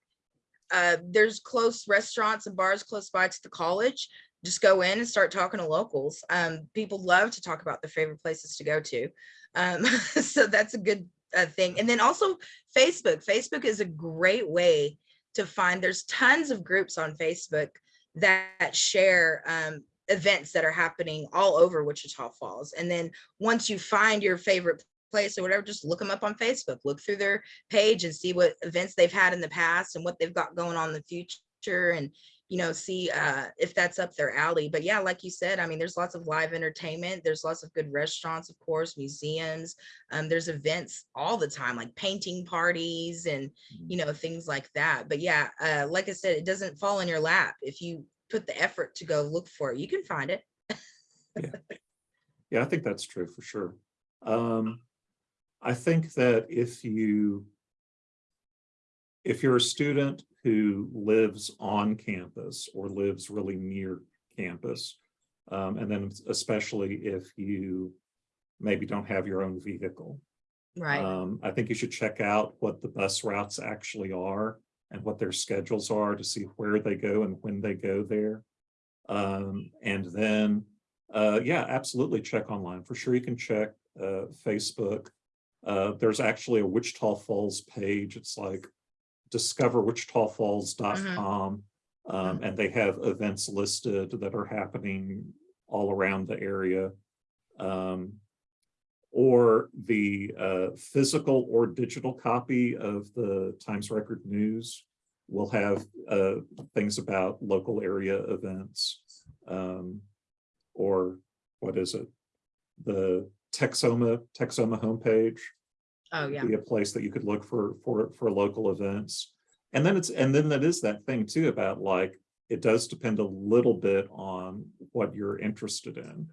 uh, there's close restaurants and bars close by to the college. Just go in and start talking to locals. Um, people love to talk about their favorite places to go to. Um, so that's a good uh, thing. And then also Facebook. Facebook is a great way to find, there's tons of groups on Facebook that share um, events that are happening all over Wichita Falls. And then once you find your favorite place or whatever, just look them up on Facebook, look through their page and see what events they've had in the past and what they've got going on in the future and you know, see uh, if that's up their alley. But yeah, like you said, I mean, there's lots of live entertainment. There's lots of good restaurants, of course, museums. Um, there's events all the time, like painting parties and, you know, things like that. But yeah, uh, like I said, it doesn't fall in your lap. If you put the effort to go look for it, you can find it. Yeah, yeah, I think that's true for sure. Um, I think that if you if you're a student who lives on campus or lives really near campus, um, and then especially if you maybe don't have your own vehicle, Right. um, I think you should check out what the bus routes actually are and what their schedules are to see where they go and when they go there. Um, and then, uh, yeah, absolutely check online. For sure, you can check, uh, Facebook. Uh, there's actually a Wichita Falls page. It's like discoverwichitafalls.com. Um, and they have events listed that are happening all around the area. Um, or the uh, physical or digital copy of the Times Record News will have uh, things about local area events. Um, or what is it? The Texoma, Texoma homepage Oh, yeah. be a place that you could look for, for, for local events. And then it's, and then that is that thing too about like, it does depend a little bit on what you're interested in.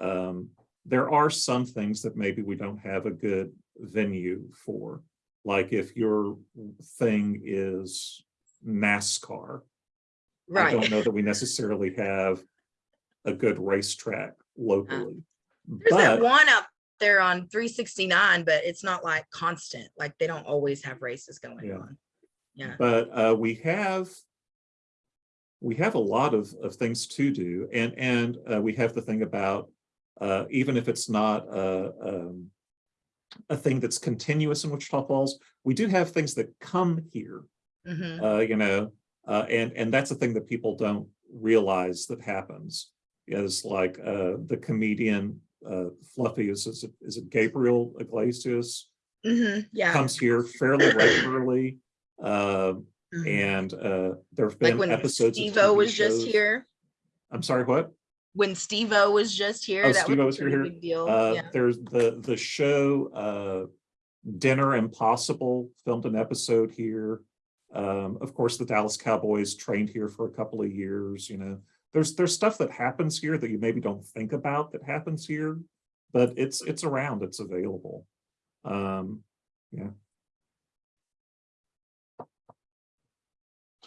Um, there are some things that maybe we don't have a good venue for. Like if your thing is NASCAR, I don't know that we necessarily have a good racetrack locally. There's that one up there on three sixty-nine, but it's not like constant, like they don't always have races going Yeah. on. Yeah, But uh, we have we have a lot of, of things to do and and uh, we have the thing about uh, even if it's not a, um, a thing that's continuous in Wichita Falls, we do have things that come here, Mhm. uh, you know, uh, and and that's a thing that people don't realize that happens. Is like uh, the comedian uh, Fluffy is is it, is it Gabriel Iglesias Mhm. yeah. comes here fairly regularly. Uh, Mhm. and uh, there've Like been when episodes. of Steve-O was just here, I'm sorry, what? when Steve-O was just here, Oh, that Steve-O was was a pretty here. big deal. Uh, Yeah. there's the, the show, uh, Dinner Impossible filmed an episode here. Um, of course, the Dallas Cowboys trained here for a couple of years, you know. There's, there's stuff that happens here that you maybe don't think about that happens here, but it's, it's around, it's available. Um,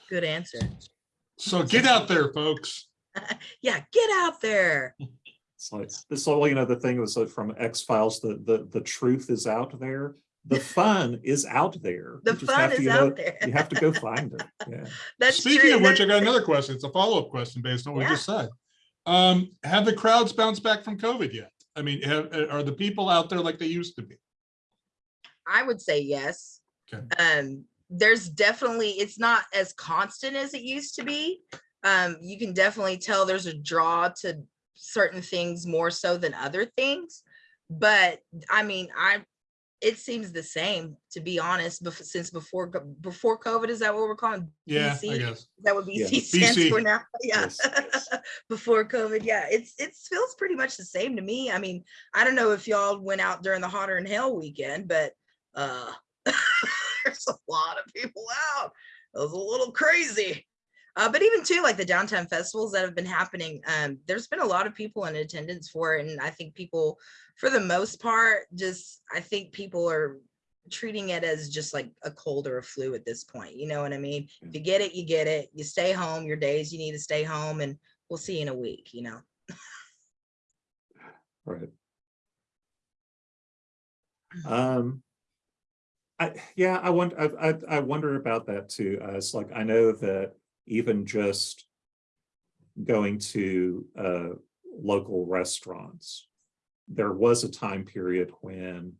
Good answer. So get out there, folks. Yeah, get out there. It's like this whole, you know, the thing was like from X Files, the the the truth is out there. The fun is out there. The You fun have to, is know, out there. You have to go find it. Yeah. That's Speaking true. of which, I got another question. It's a follow-up question based on what we just said. Um, have the crowds bounced back from COVID yet? I mean, have, are the people out there like they used to be? I would say yes. Okay. Um, there's definitely, it's not as constant as it used to be. Um, you can definitely tell there's a draw to certain things more so than other things. But I mean, I, it seems the same, to be honest, bef- since before, before COVID, is that what we're calling? Yeah, I guess. Is that what Yeah. BC stands BC. for now? Yeah. Yes, yes. Before COVID, yeah, it's, it feels pretty much the same to me. I mean, I don't know if y'all went out during the hotter than hell weekend, but uh, there's a lot of people out. It was a little crazy. Uh, but even too, like the downtown festivals that have been happening, um, there's been a lot of people in attendance for it. And I think people, for the most part, just, I think people are treating it as just like a cold or a flu at this point. You know what I mean? If you get it, you get it. You stay home your days, you need to stay home and we'll see you in a week, you know? Right. Um. I, yeah, I wonder, I, I, I wonder about that too. Uh, it's like, I know that even just going to, uh, local restaurants, there was a time period when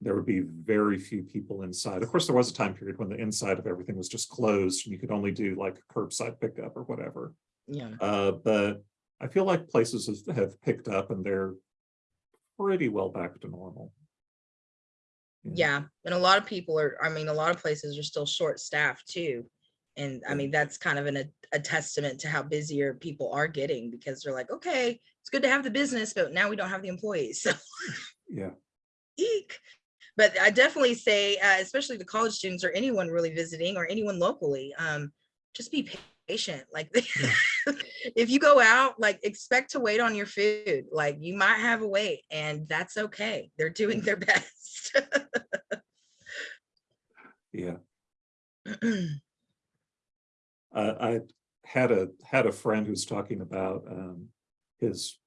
there would be very few people inside. Of course, there was a time period when the inside of everything was just closed and you could only do like curbside pickup or whatever. Yeah. Uh, but I feel like places have- have picked up and they're pretty well back to normal. Yeah, and a lot of people are, I mean, a lot of places are still short staffed too. And I mean, that's kind of an, a, a testament to how busier people are getting because they're like, okay, it's good to have the business, but now we don't have the employees. So Yeah, eek. But I definitely say, uh, especially the college students or anyone really visiting or anyone locally, um, just be patient. Like if you go out, like expect to wait on your food. Like you might have a wait and that's okay. They're doing their best. yeah. Uh, I had a, had a friend who's talking about, um, his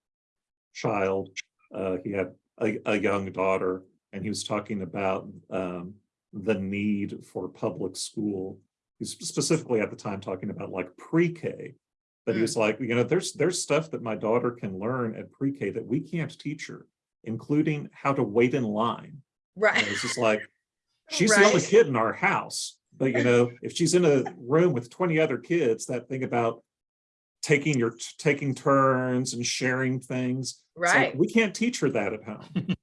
child. Uh, he had a, a young daughter and he was talking about, um, the need for public school. He's specifically at the time talking about like pre-K. But he Mm. was like, you know, there's, there's stuff that my daughter can learn at pre-K that we can't teach her, including how to wait in line. Right. And It's just like, she's the only kid in our house, but you know, if she's in a room with twenty other kids, that thing about taking your, taking turns and sharing things. it's like, Right. We can't teach her that at home.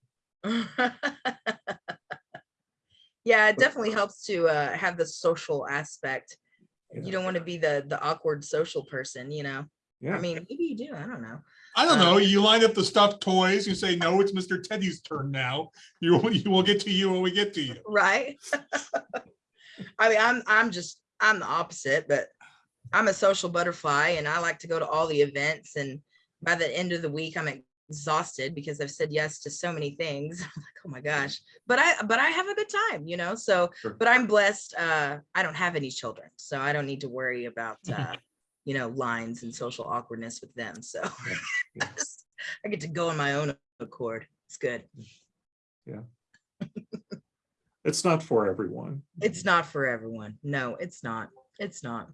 Yeah, it definitely helps to uh, have the social aspect. Yeah. You don't want to be the the awkward social person, you know? Yeah, I mean, maybe you do, I don't know. I don't know, you line up the stuffed toys, you say, no, it's Mr. Teddy's turn now. You, will- you will get to you when we get to you. Right? I mean, I'm I'm just, I'm the opposite, but I'm a social butterfly and I like to go to all the events and by the end of the week, I'm exhausted because I've said yes to so many things. I'm like, oh my gosh. But I but I have a good time, you know. So, Sure. but I'm blessed. Uh, I don't have any children, so I don't need to worry about uh, you know, lines and social awkwardness with them. So yeah. I get to go on my own accord. It's good. It's not for everyone. it's not for everyone. No, it's not. It's not.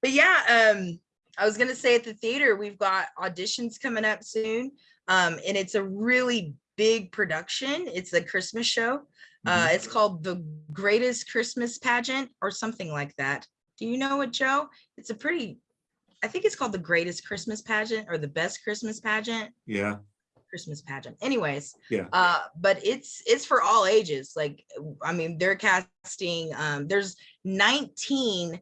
But yeah, um, I was gonna say at the theater, we've got auditions coming up soon. Um, and it's a really big production. It's a Christmas show. Uh, Mhm. it's called The Greatest Christmas Pageant or something like that. Do you know it, Joe? It's a pretty, I think it's called The Greatest Christmas Pageant or The Best Christmas Pageant. Yeah, Christmas pageant. Anyways, Yeah. uh, but it's it's for all ages. Like, I mean, they're casting. Um, there's 19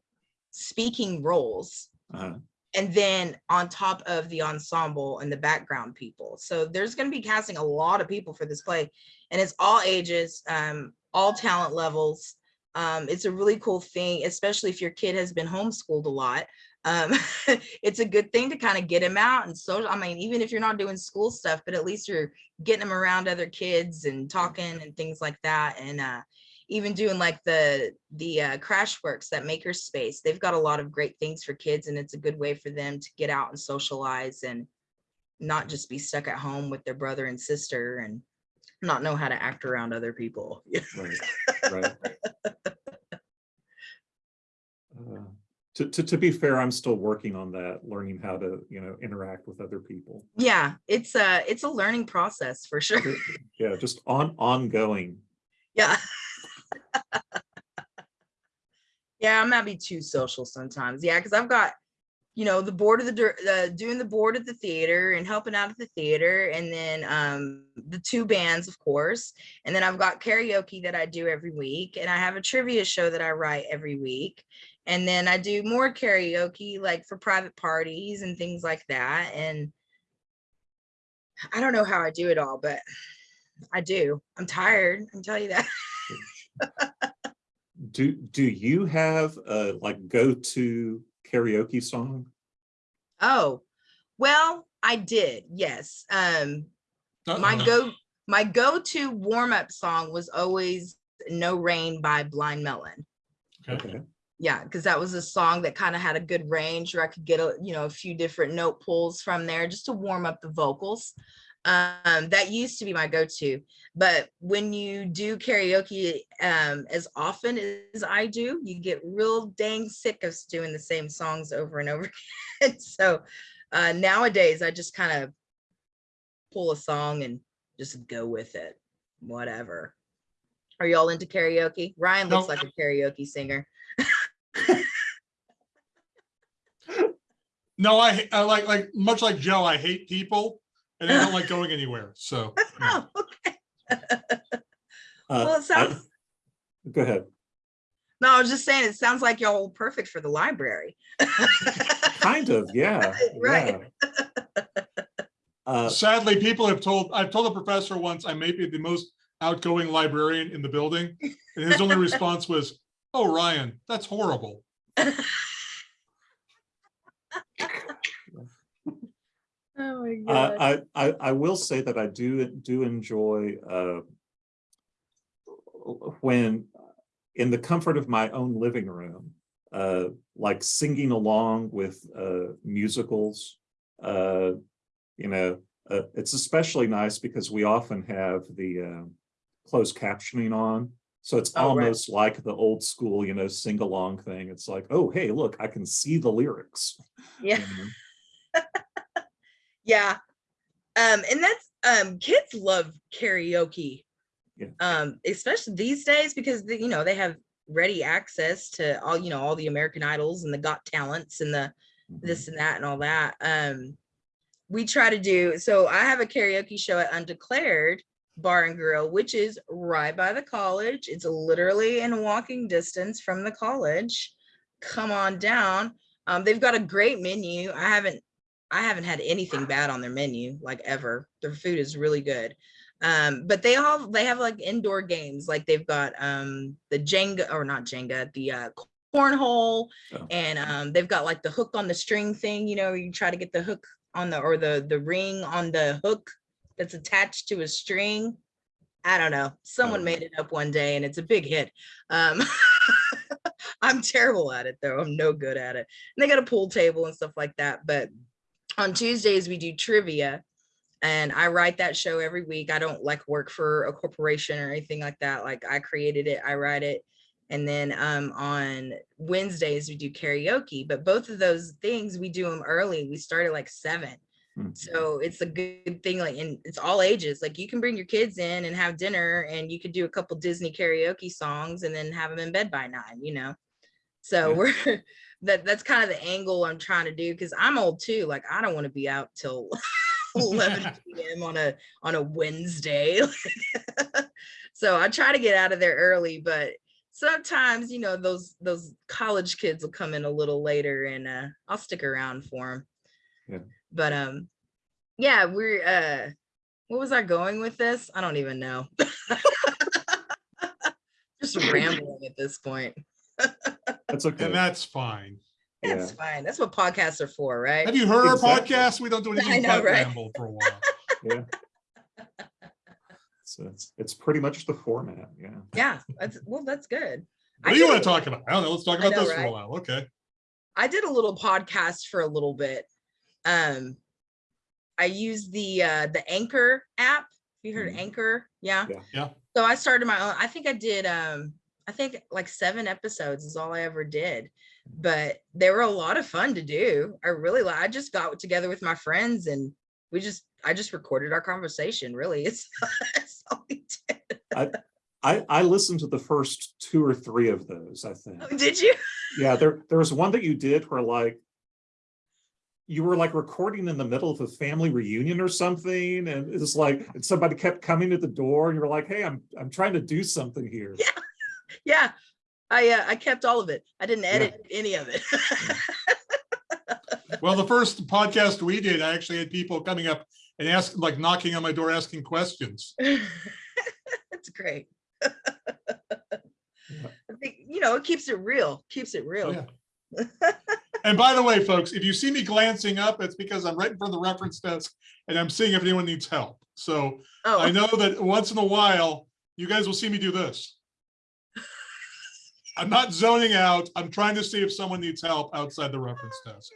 speaking roles, uh, and then on top of the ensemble and the background people. So there's going to be casting a lot of people for this play, and it's all ages, um, all talent levels. Um, it's a really cool thing, especially if your kid has been homeschooled a lot. Um, it's a good thing to kind of get him out and so I mean, even if you're not doing school stuff, but at least you're getting them around other kids and talking and things like that. And uh, even doing like the the uh, crash works that maker space, they've got a lot of great things for kids, and it's a good way for them to get out and socialize and not just be stuck at home with their brother and sister and not know how to act around other people. right, right. To, to, to be fair, I'm still working on that, learning how to, you know, interact with other people. yeah, it's a it's a learning process for sure. Yeah, just on, ongoing. Yeah. yeah, I might be too social sometimes. Yeah, because I've got, you know, the board of the uh, doing the board at the theater and helping out at the theater, and then um the two bands, of course, and then I've got karaoke that I do every week, and I have a trivia show that I write every week, and then I do more karaoke like for private parties and things like that, and I don't know how I do it all, but I do. I'm tired. I'm tell you that. Do, do you have a like go-to karaoke song? Oh, well, I did. Yes. Um, my Uh-oh. go my go-to warm-up song was always No Rain by Blind Melon. Okay. Yeah, because that was a song that kind of had a good range where I could get a, you know, a few different note pulls from there just to warm up the vocals. Um, that used to be my go-to. But when you do karaoke um, as often as I do, you get real dang sick of doing the same songs over and over again. so uh, nowadays, I just kind of pull a song and just go with it, whatever. Are y'all into karaoke? Ryan looks No. like a karaoke singer. No, I, I like, like, much like Joe, I hate people and I don't like going anywhere. So. yeah. Oh, okay. Uh, Well, it sounds, I- Go ahead. no, I was just saying, it sounds like y'all perfect for the library. Kind of, yeah. Right. yeah. Uh, Sadly, people have told, I've told a professor once I may be the most outgoing librarian in the building. And his only response was, oh, Ryan, that's horrible. Oh my Uh, god. I, I, I will say that I do, do enjoy, uh, when in the comfort of my own living room, uh, like singing along with, uh, musicals, uh, you know, uh, it's especially nice because we often have the, uh, closed captioning on. So it's Oh, right. almost like the old school, you know, sing along thing. It's like, oh, hey, look, I can see the lyrics. Yeah, yeah. Um, and that's, um, kids love karaoke. Yeah. Um, especially these days because, the- you know, they have ready access to all, you know, all the American Idols and the Got Talents and the Mhm. this and that and all that. Um, we try to do so. I have a karaoke show at Undeclared Bar and Grill, which is right by the college. It's literally in walking distance from the college. Come on down. Um, they've got a great menu. I haven't, I haven't had anything bad on their menu like ever. Their food is really good. Um, but they all they have like indoor games. Like they've got um the Jenga or not Jenga, the uh cornhole Oh. and um they've got like the hook on the string thing you know you try to get the hook on the or the the ring on the hook that's attached to a string. I don't know. Someone Oh. made it up one day and it's a big hit. Um i'm terrible at it though. I'm no good at it. And they got a pool table and stuff like that but on tuesdays we do trivia and i write that show every week. I don't like work for a corporation or anything like that. Like i created it i write it and then um, on Wednesdays, we do karaoke, but both of those things, we do them early. We start at like seven. Mhm. So it's a good thing, like, and it's all ages. Like you can bring your kids in and have dinner and you could do a couple Disney karaoke songs and then have them in bed by nine, you know? So Yeah. we're, that, that's kind of the angle I'm trying to do. Cause I'm old too. Like I don't want to be out till 11 p.m. on a, on a Wednesday. so I try to get out of there early, but sometimes you know those those college kids will come in a little later and uh i'll stick around for them Yeah. But um yeah we're uh what was i going with this i don't even know just rambling at this point That's okay. And that's fine. Yeah. that's fine that's what podcasts are for right Have you heard our Exactly. podcast? We don't do I anything know, but right? ramble for a while. Yeah. So it's, it's pretty much the format, yeah. yeah that's well that's good What do you did want to talk about? I don't know. Let's talk about know, this for a while. Okay. I did a little podcast for a little bit. Um, I used the uh, the Anchor app. You heard of Mhm. Anchor? Yeah. Yeah. Yeah. So I started my own. I think I did. Um, I think like seven episodes is all I ever did, but they were a lot of fun to do. I really like. I just got together with my friends and we just. I just recorded our conversation. Really, it's, it's all we did. I, I listened to the first two or three of those, I think. Oh, did you? Yeah, there, there was one that you did where like, you were like recording in the middle of a family reunion or something, and it's like, and somebody kept coming to the door, and you were like, hey, I'm, I'm trying to do something here. Yeah. yeah I uh, I kept all of it. I didn't Yeah. edit any of it. Well, the first podcast we did, I actually had people coming up and ask, like knocking on my door, asking questions. It's great. I think, you know, it keeps it real, keeps it Oh, real. yeah. And by the way, folks, if you see me glancing up, it's because I'm right in front of the reference desk and I'm seeing if anyone needs help. So oh. I Oh, know that once in a while, you guys will see me do this. I'm not zoning out. I'm trying to see if someone needs help outside the reference desk.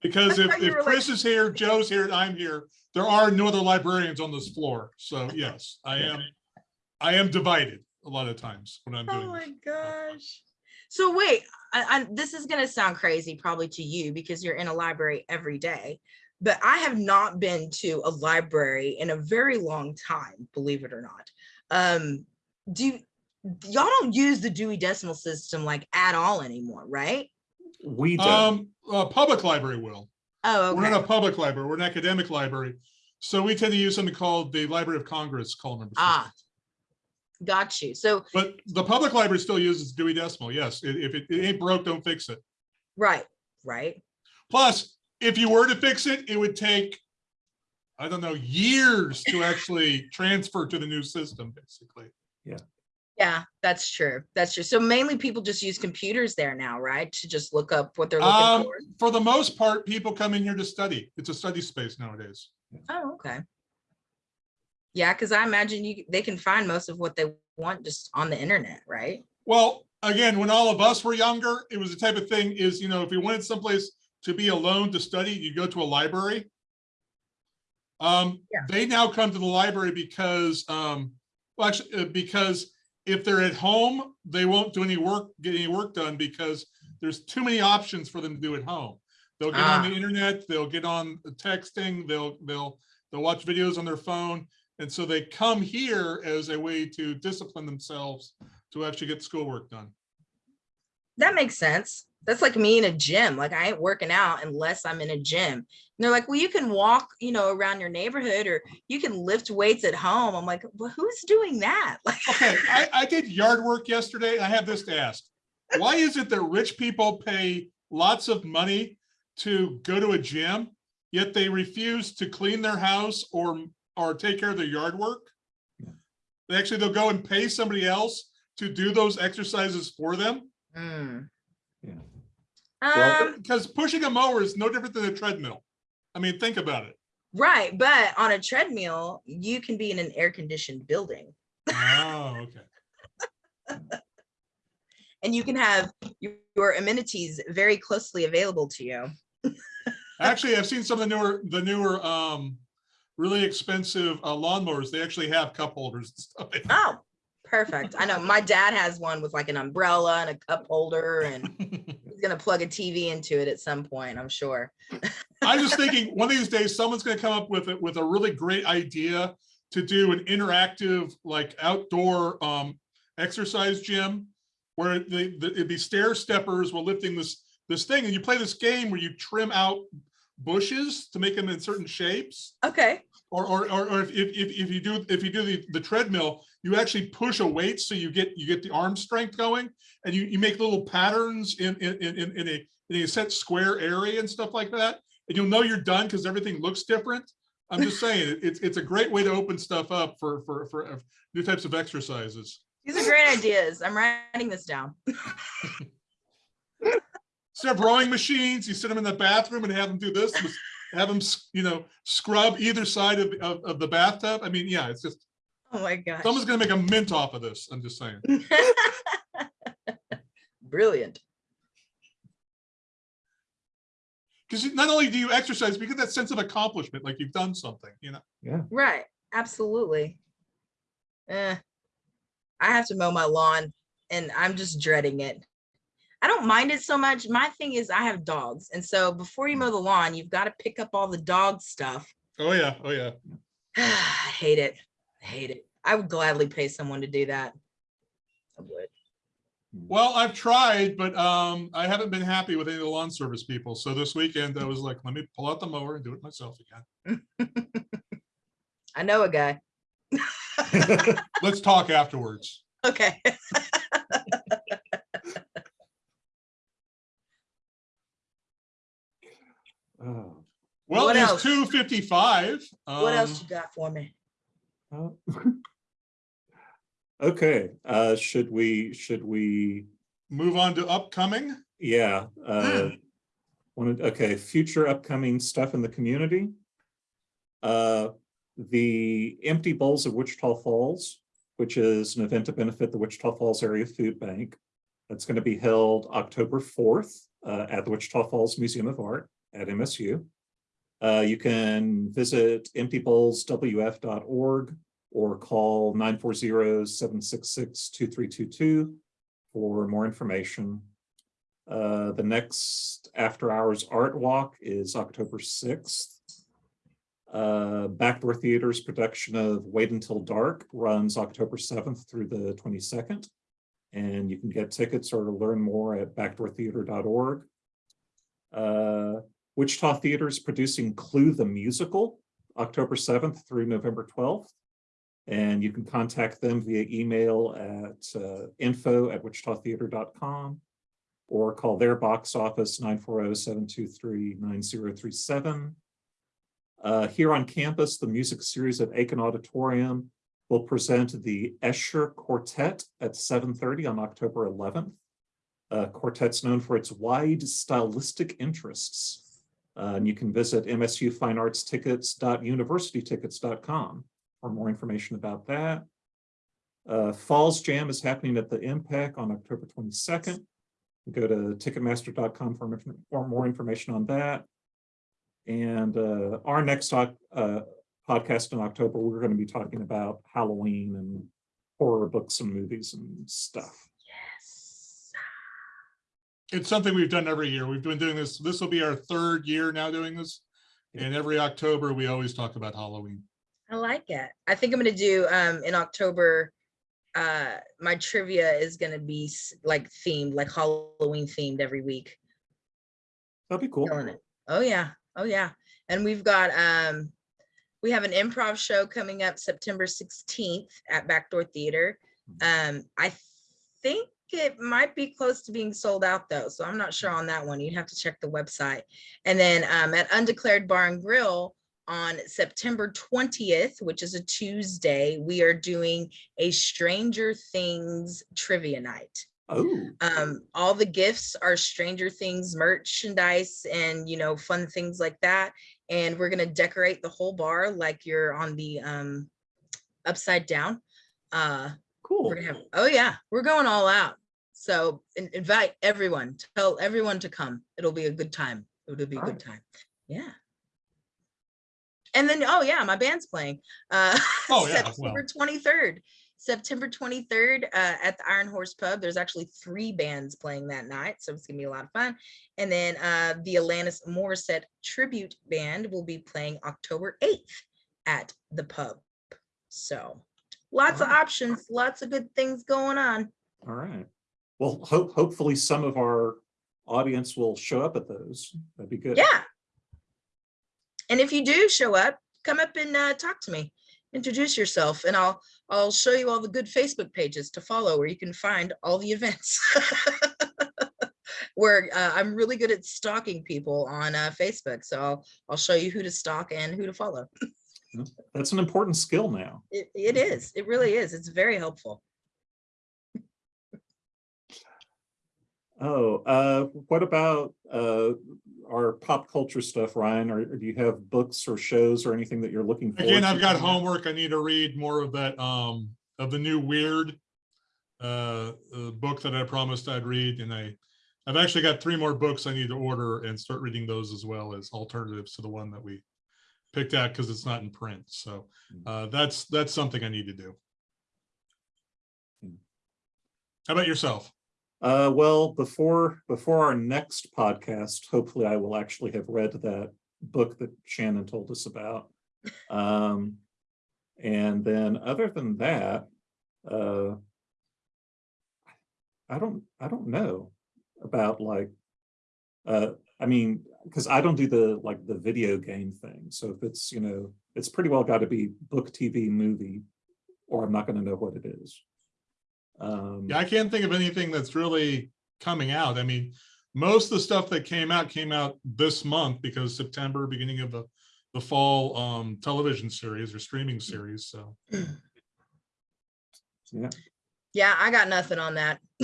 Because if, if were like- Chris is here, Joe's here, and I'm here, there are no other librarians on this floor. So yes, I am, I am divided a lot of times when I'm doing oh my this. gosh. So wait, I, I, this is gonna sound crazy probably to you because you're in a library every day. But I have not been to a library in a very long time, believe it or not. Um, do you, y'all don't use the Dewey Decimal System like at all anymore, right? We don't, Um, a public library will. Oh, okay. We're okay. not a public library, we're an academic library. So we tend to use something called the Library of Congress call number. Ah. Got you. So, But the public library still uses Dewey Decimal, yes. If it it ain't broke, don't fix it. right, right. Plus, if you were to fix it, it would take, I don't know, years to actually transfer to the new system, basically. Yeah, Yeah, that's true. That's true. So mainly people just use computers there now, right? To just look up what they're Um, looking for. for the most part, people come in here to study. It's a study space nowadays. Oh, okay. Yeah, because I imagine you, they can find most of what they want just on the internet, right? Well, again, when all of us were younger, it was the type of thing is, you know, if you wanted someplace to be alone to study, you go to a library. Um, Yeah. they now come to the library because, um, well, actually, uh, because if they're at home, they won't do any work, get any work done because there's too many options for them to do at home. They'll get on Ah. the internet, they'll get on the texting, they'll, they'll, they'll watch videos on their phone. And so they come here as a way to discipline themselves to actually get schoolwork done. That makes sense. That's like me in a gym. Like I ain't working out unless I'm in a gym. And they're like, well, you can walk, you know, around your neighborhood or you can lift weights at home. I'm like, well, who's doing that? Like, Okay, I, I did yard work yesterday. I have this to ask. Why is it that rich people pay lots of money to go to a gym, yet they refuse to clean their house or, or take care of their yard work? They actually, they'll go and pay somebody else to do those exercises for them. hmm. Yeah. Um, Because pushing a mower is no different than a treadmill. I mean, think about it. right. But on a treadmill, you can be in an air conditioned building Oh, okay. and you can have your, your amenities very closely available to you. Actually, I've seen some of the newer, the newer, um, really expensive uh, lawnmowers. They actually have cup holders and stuff. Oh, perfect. I know my dad has one with like an umbrella and a cup holder and he's gonna plug a TV into it at some point, I'm sure. I'm just thinking, one of these days, someone's gonna come up with it, with a really great idea to do an interactive, like outdoor, um, exercise gym. Where the- it'd be stair steppers while lifting this, this thing, and you play this game where you trim out bushes to make them in certain shapes. Okay. Or, or, or, or if, if, if you do, if you do the, the treadmill, you actually push a weight, so you get, you get the arm strength going. And you, you make little patterns in, in, in, in- in a, in a set square area and stuff like that. And you'll know you're done because everything looks different. I'm just saying, it's, it's a great way to open stuff up for, for, for uh, new types of exercises. These are great ideas. I'm writing this down. Instead of rowing machines, you sit them in the bathroom and have them do this, have them, you know, scrub either side of, of, of the bathtub. I mean, yeah, it's just, Oh my gosh. someone's gonna make a mint off of this. I'm just saying. Brilliant. Because not only do you exercise, but you get that sense of accomplishment, like you've done something, you know? Yeah. Right. Absolutely. Eh, I have to mow my lawn and I'm just dreading it. I don't mind it so much. My thing is I have dogs. And so before you mow the lawn, you've got to pick up all the dog stuff. Oh, yeah, oh, yeah. I hate it. I hate it. I would gladly pay someone to do that. I would. Well, I've tried, but um, I haven't been happy with any of the lawn service people. So this weekend I was like, let me pull out the mower and do it myself again. I know a guy. Let's talk afterwards. Okay. Well, What it's else? two fifty-five. Um, What else you got for me? Okay, uh, should we, should we, Move on to upcoming. yeah, uh, wanted, okay, future upcoming stuff in the community. Uh, the Empty Bowls of Wichita Falls, which is an event to benefit the Wichita Falls Area Food Bank. That's going to be held October fourth, uh, at the Wichita Falls Museum of Art at MSU. Uh, you can visit emptybowlswf.org or call 940-766-2322 for more information. Uh, the next after hours art walk is October sixth. Uh, Backdoor Theater's production of Wait Until Dark runs October seventh through the twenty-second. And you can get tickets or learn more at backdoortheater.org. Uh, Wichita Theater is producing Clue the Musical, October seventh through November twelfth. And you can contact them via email at uh, info at wichitatheater.com or call their box office 940-723-9037. Uh, here on campus, the music series at Akin Auditorium will present the Escher Quartet at 7:30 on October 11th. Uh, quartet's known for its wide stylistic interests. And you can visit msufineartstickets.universitytickets.com for more information about that. Uh, Falls Jam is happening at the Impact on October 22nd. Go to ticketmaster.com for, for more information on that. And uh, our next uh, podcast in October, we're going to be talking about Halloween and horror books and movies and stuff. Yes. It's something we've done every year. We've been doing this. This will be our third year now doing this. And every October, we always talk about Halloween. I like it. I think I'm gonna do um in October. Uh, my trivia is gonna be like themed, like Halloween themed every week. That'd be cool. Killing it. Oh yeah, oh yeah. And we've got um, we have an improv show coming up September 16th at Backdoor Theater. Um, I think it might be close to being sold out though, so I'm not sure on that one. You'd have to check the website. And then um, at Undeclared Bar and Grill on September 20th, which is a Tuesday, we are doing a Stranger Things trivia night Oh, um all the gifts are stranger things merchandise and you know fun things like that and we're gonna decorate the whole bar like you're on the um upside down uh cool. have oh yeah we're going all out so in- invite everyone tell everyone to come. It'll be a good time. It'll be a good Alright. time. Yeah. And then oh yeah my band's playing uh Oh, yeah, september 23rd september 23rd uh at the iron horse pub. There's actually three bands playing that night so it's gonna be a lot of fun. And then uh the alanis morissette tribute band will be playing october 8th at the pub. So lots of options lots of good things going on. All right. Well, hope, hopefully some of our audience will show up at those. That'd be good. yeah. And if you do show up come up and uh, talk to me. Introduce yourself and i'll i'll show you all the good facebook pages to follow where you can find all the events. Where uh, i'm really good at stalking people on uh, facebook so I'll, I'll show you who to stalk and who to follow. That's an important skill now. it, it is. It really is. It's very helpful Oh, uh, what about, uh, our pop culture stuff, Ryan? Or or do you have books or shows or anything that you're looking for? Again, I've got homework. I need to read more of that, um, of the new Weird uh, uh, book that I promised I'd read, and I, I've actually got three more books I need to order and start reading those as well as alternatives to the one that we picked out because it's not in print. So uh, that's, that's something I need to do. Hmm. How about yourself? Uh, well, before, before our next podcast, hopefully I will actually have read that book that Shannon told us about. Um, and then other than that, uh, I don't, I don't know about like, uh, I mean, because I don't do the, like, the video game thing. So if it's, you know, it's pretty well got to be book, TV, movie, or I'm not going to know what it is. Um, Yeah, I can't think of anything that's really coming out. I mean, most of the stuff that came out came out this month because September, beginning of the, the fall um, television series or streaming series. So yeah. yeah i got nothing on that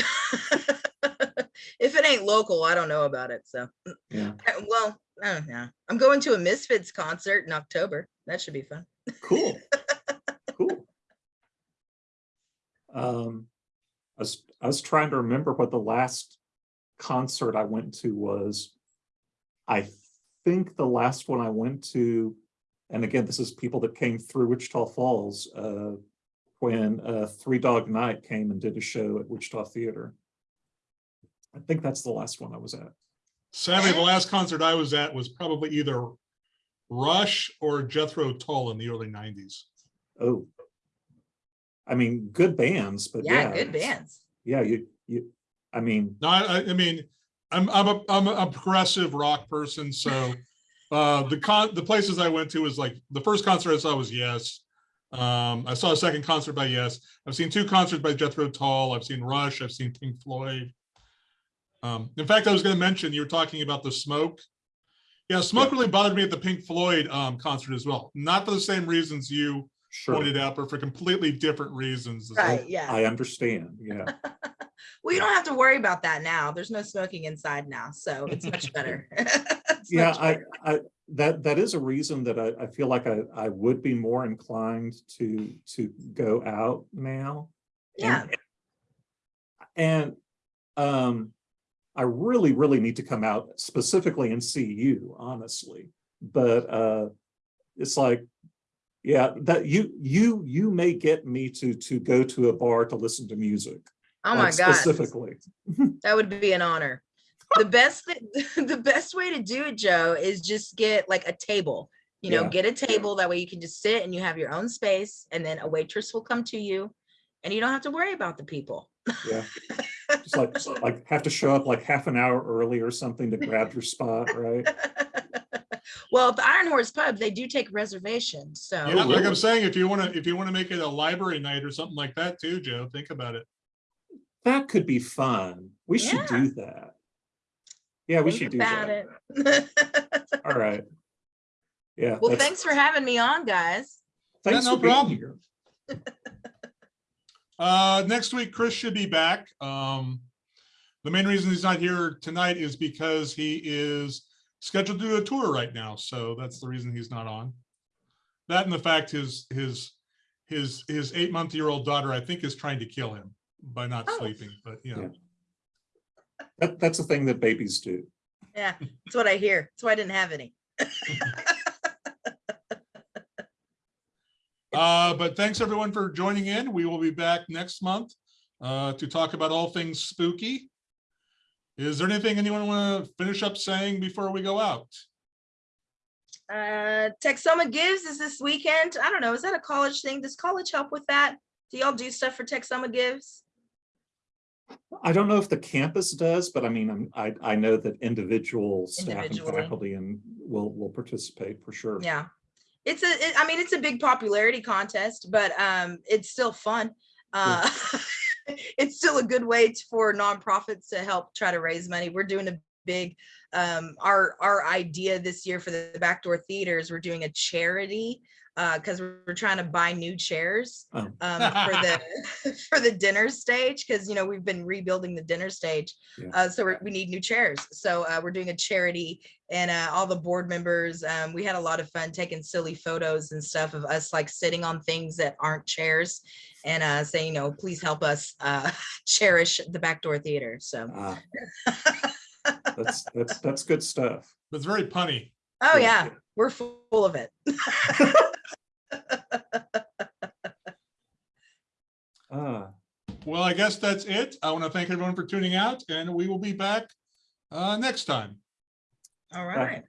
if it ain't local i don't know about it so Yeah, Uh, well I don't know. i'm going to a misfits concert in october that should be fun cool. Cool. Um, I was, I was trying to remember what the last concert I went to was. I think the last one I went to, and again, this is people that came through Wichita Falls, uh, when, uh, Three Dog Night came and did a show at Wichita Theater. I think that's the last one I was at. sadly, the last concert I was at was probably either Rush or Jethro Tull in the early nineties. Oh. I mean, good bands, but Yeah, yeah. good bands. Yeah, you, you, I mean, No, I, I- I mean, I'm, I'm a, I'm a progressive rock person, so uh, the con, the places I went to was like, the first concert I saw was Yes. Um, I saw a second concert by Yes. I've seen two concerts by Jethro Tull. I've seen Rush. I've seen Pink Floyd. Um, in fact, I was gonna mention, you were talking about the smoke. Yeah, smoke really bothered me at the Pink Floyd um, concert as well. Not for the same reasons you sure, pointed out, but for completely different reasons. Right, yeah. I understand, yeah. Well, you don't have to worry about that now. There's no smoking inside now, so it's much better. It's Yeah, much I. I, that, that is a reason that I, I feel like I, I would be more inclined to, to go out now. Yeah, And- And, um, I really, really need to come out specifically and see you, honestly, but, uh, it's like, yeah, that you, you, you may get me to, to go to a bar to listen to music. oh my like, God, Specifically, that would be an honor. The best, the best way to do it, Joe, is just get like a table. You know, Yeah. get a table, that way you can just sit and you have your own space, and then a waitress will come to you. And you don't have to worry about the people. yeah. Just like, like have to show up like half an hour early or something to grab your spot, right? Well, at the Iron Horse Pub, they do take reservations, so. Yeah, like? I'm saying, if you want to, if you want to make it a library night or something like that too, Joe, think about it. That could be fun. We should Yeah. do that. Yeah, we think should do about that. it. All right. Yeah. Well, that's- thanks for having me on, guys. Thanks no for being problem. here. Uh, next week, Chris should be back. Um, the main reason he's not here tonight is because he is scheduled to do a tour right now. So that's the reason he's not on. That and the fact his, his, his, his eight-month-year-old daughter, I think, is trying to kill him by not Oh. sleeping, but you know. That, that's the thing that babies do. Yeah, that's what I hear. That's why I didn't have any. Uh, but thanks everyone for joining in. We will be back next month uh, to talk about all things spooky. Is there anything anyone want to finish up saying before we go out? Uh, Texoma Gives is this weekend. I don't know. Is that a college thing? Does college help with that? Do y'all do stuff for Texoma Gives? I don't know if the campus does, but I mean, I'm, I, I know that individual staff and faculty and will, will participate for sure. Yeah. It's a, it- I mean, it's a big popularity contest, but um, it's still fun. Uh, it's still a good way t- for nonprofits to help try to raise money. We're doing a big, um, our, our idea this year for the backdoor theaters, we're doing a charity because we're we're trying to buy new chairs Oh. um, for the for the dinner stage because you know we've been rebuilding the dinner stage Yeah. uh, so we're, we need new chairs so uh, we're doing a charity and uh, all the board members um, we had a lot of fun taking silly photos and stuff of us like sitting on things that aren't chairs and uh, saying you know please help us uh, cherish the backdoor theater so Ah, That's, that's, that's good stuff. It's very punny. oh Yeah. yeah we're full of it Ah, Well, I guess that's it. I want to thank everyone for tuning out and we will be back uh, next time. all Right. right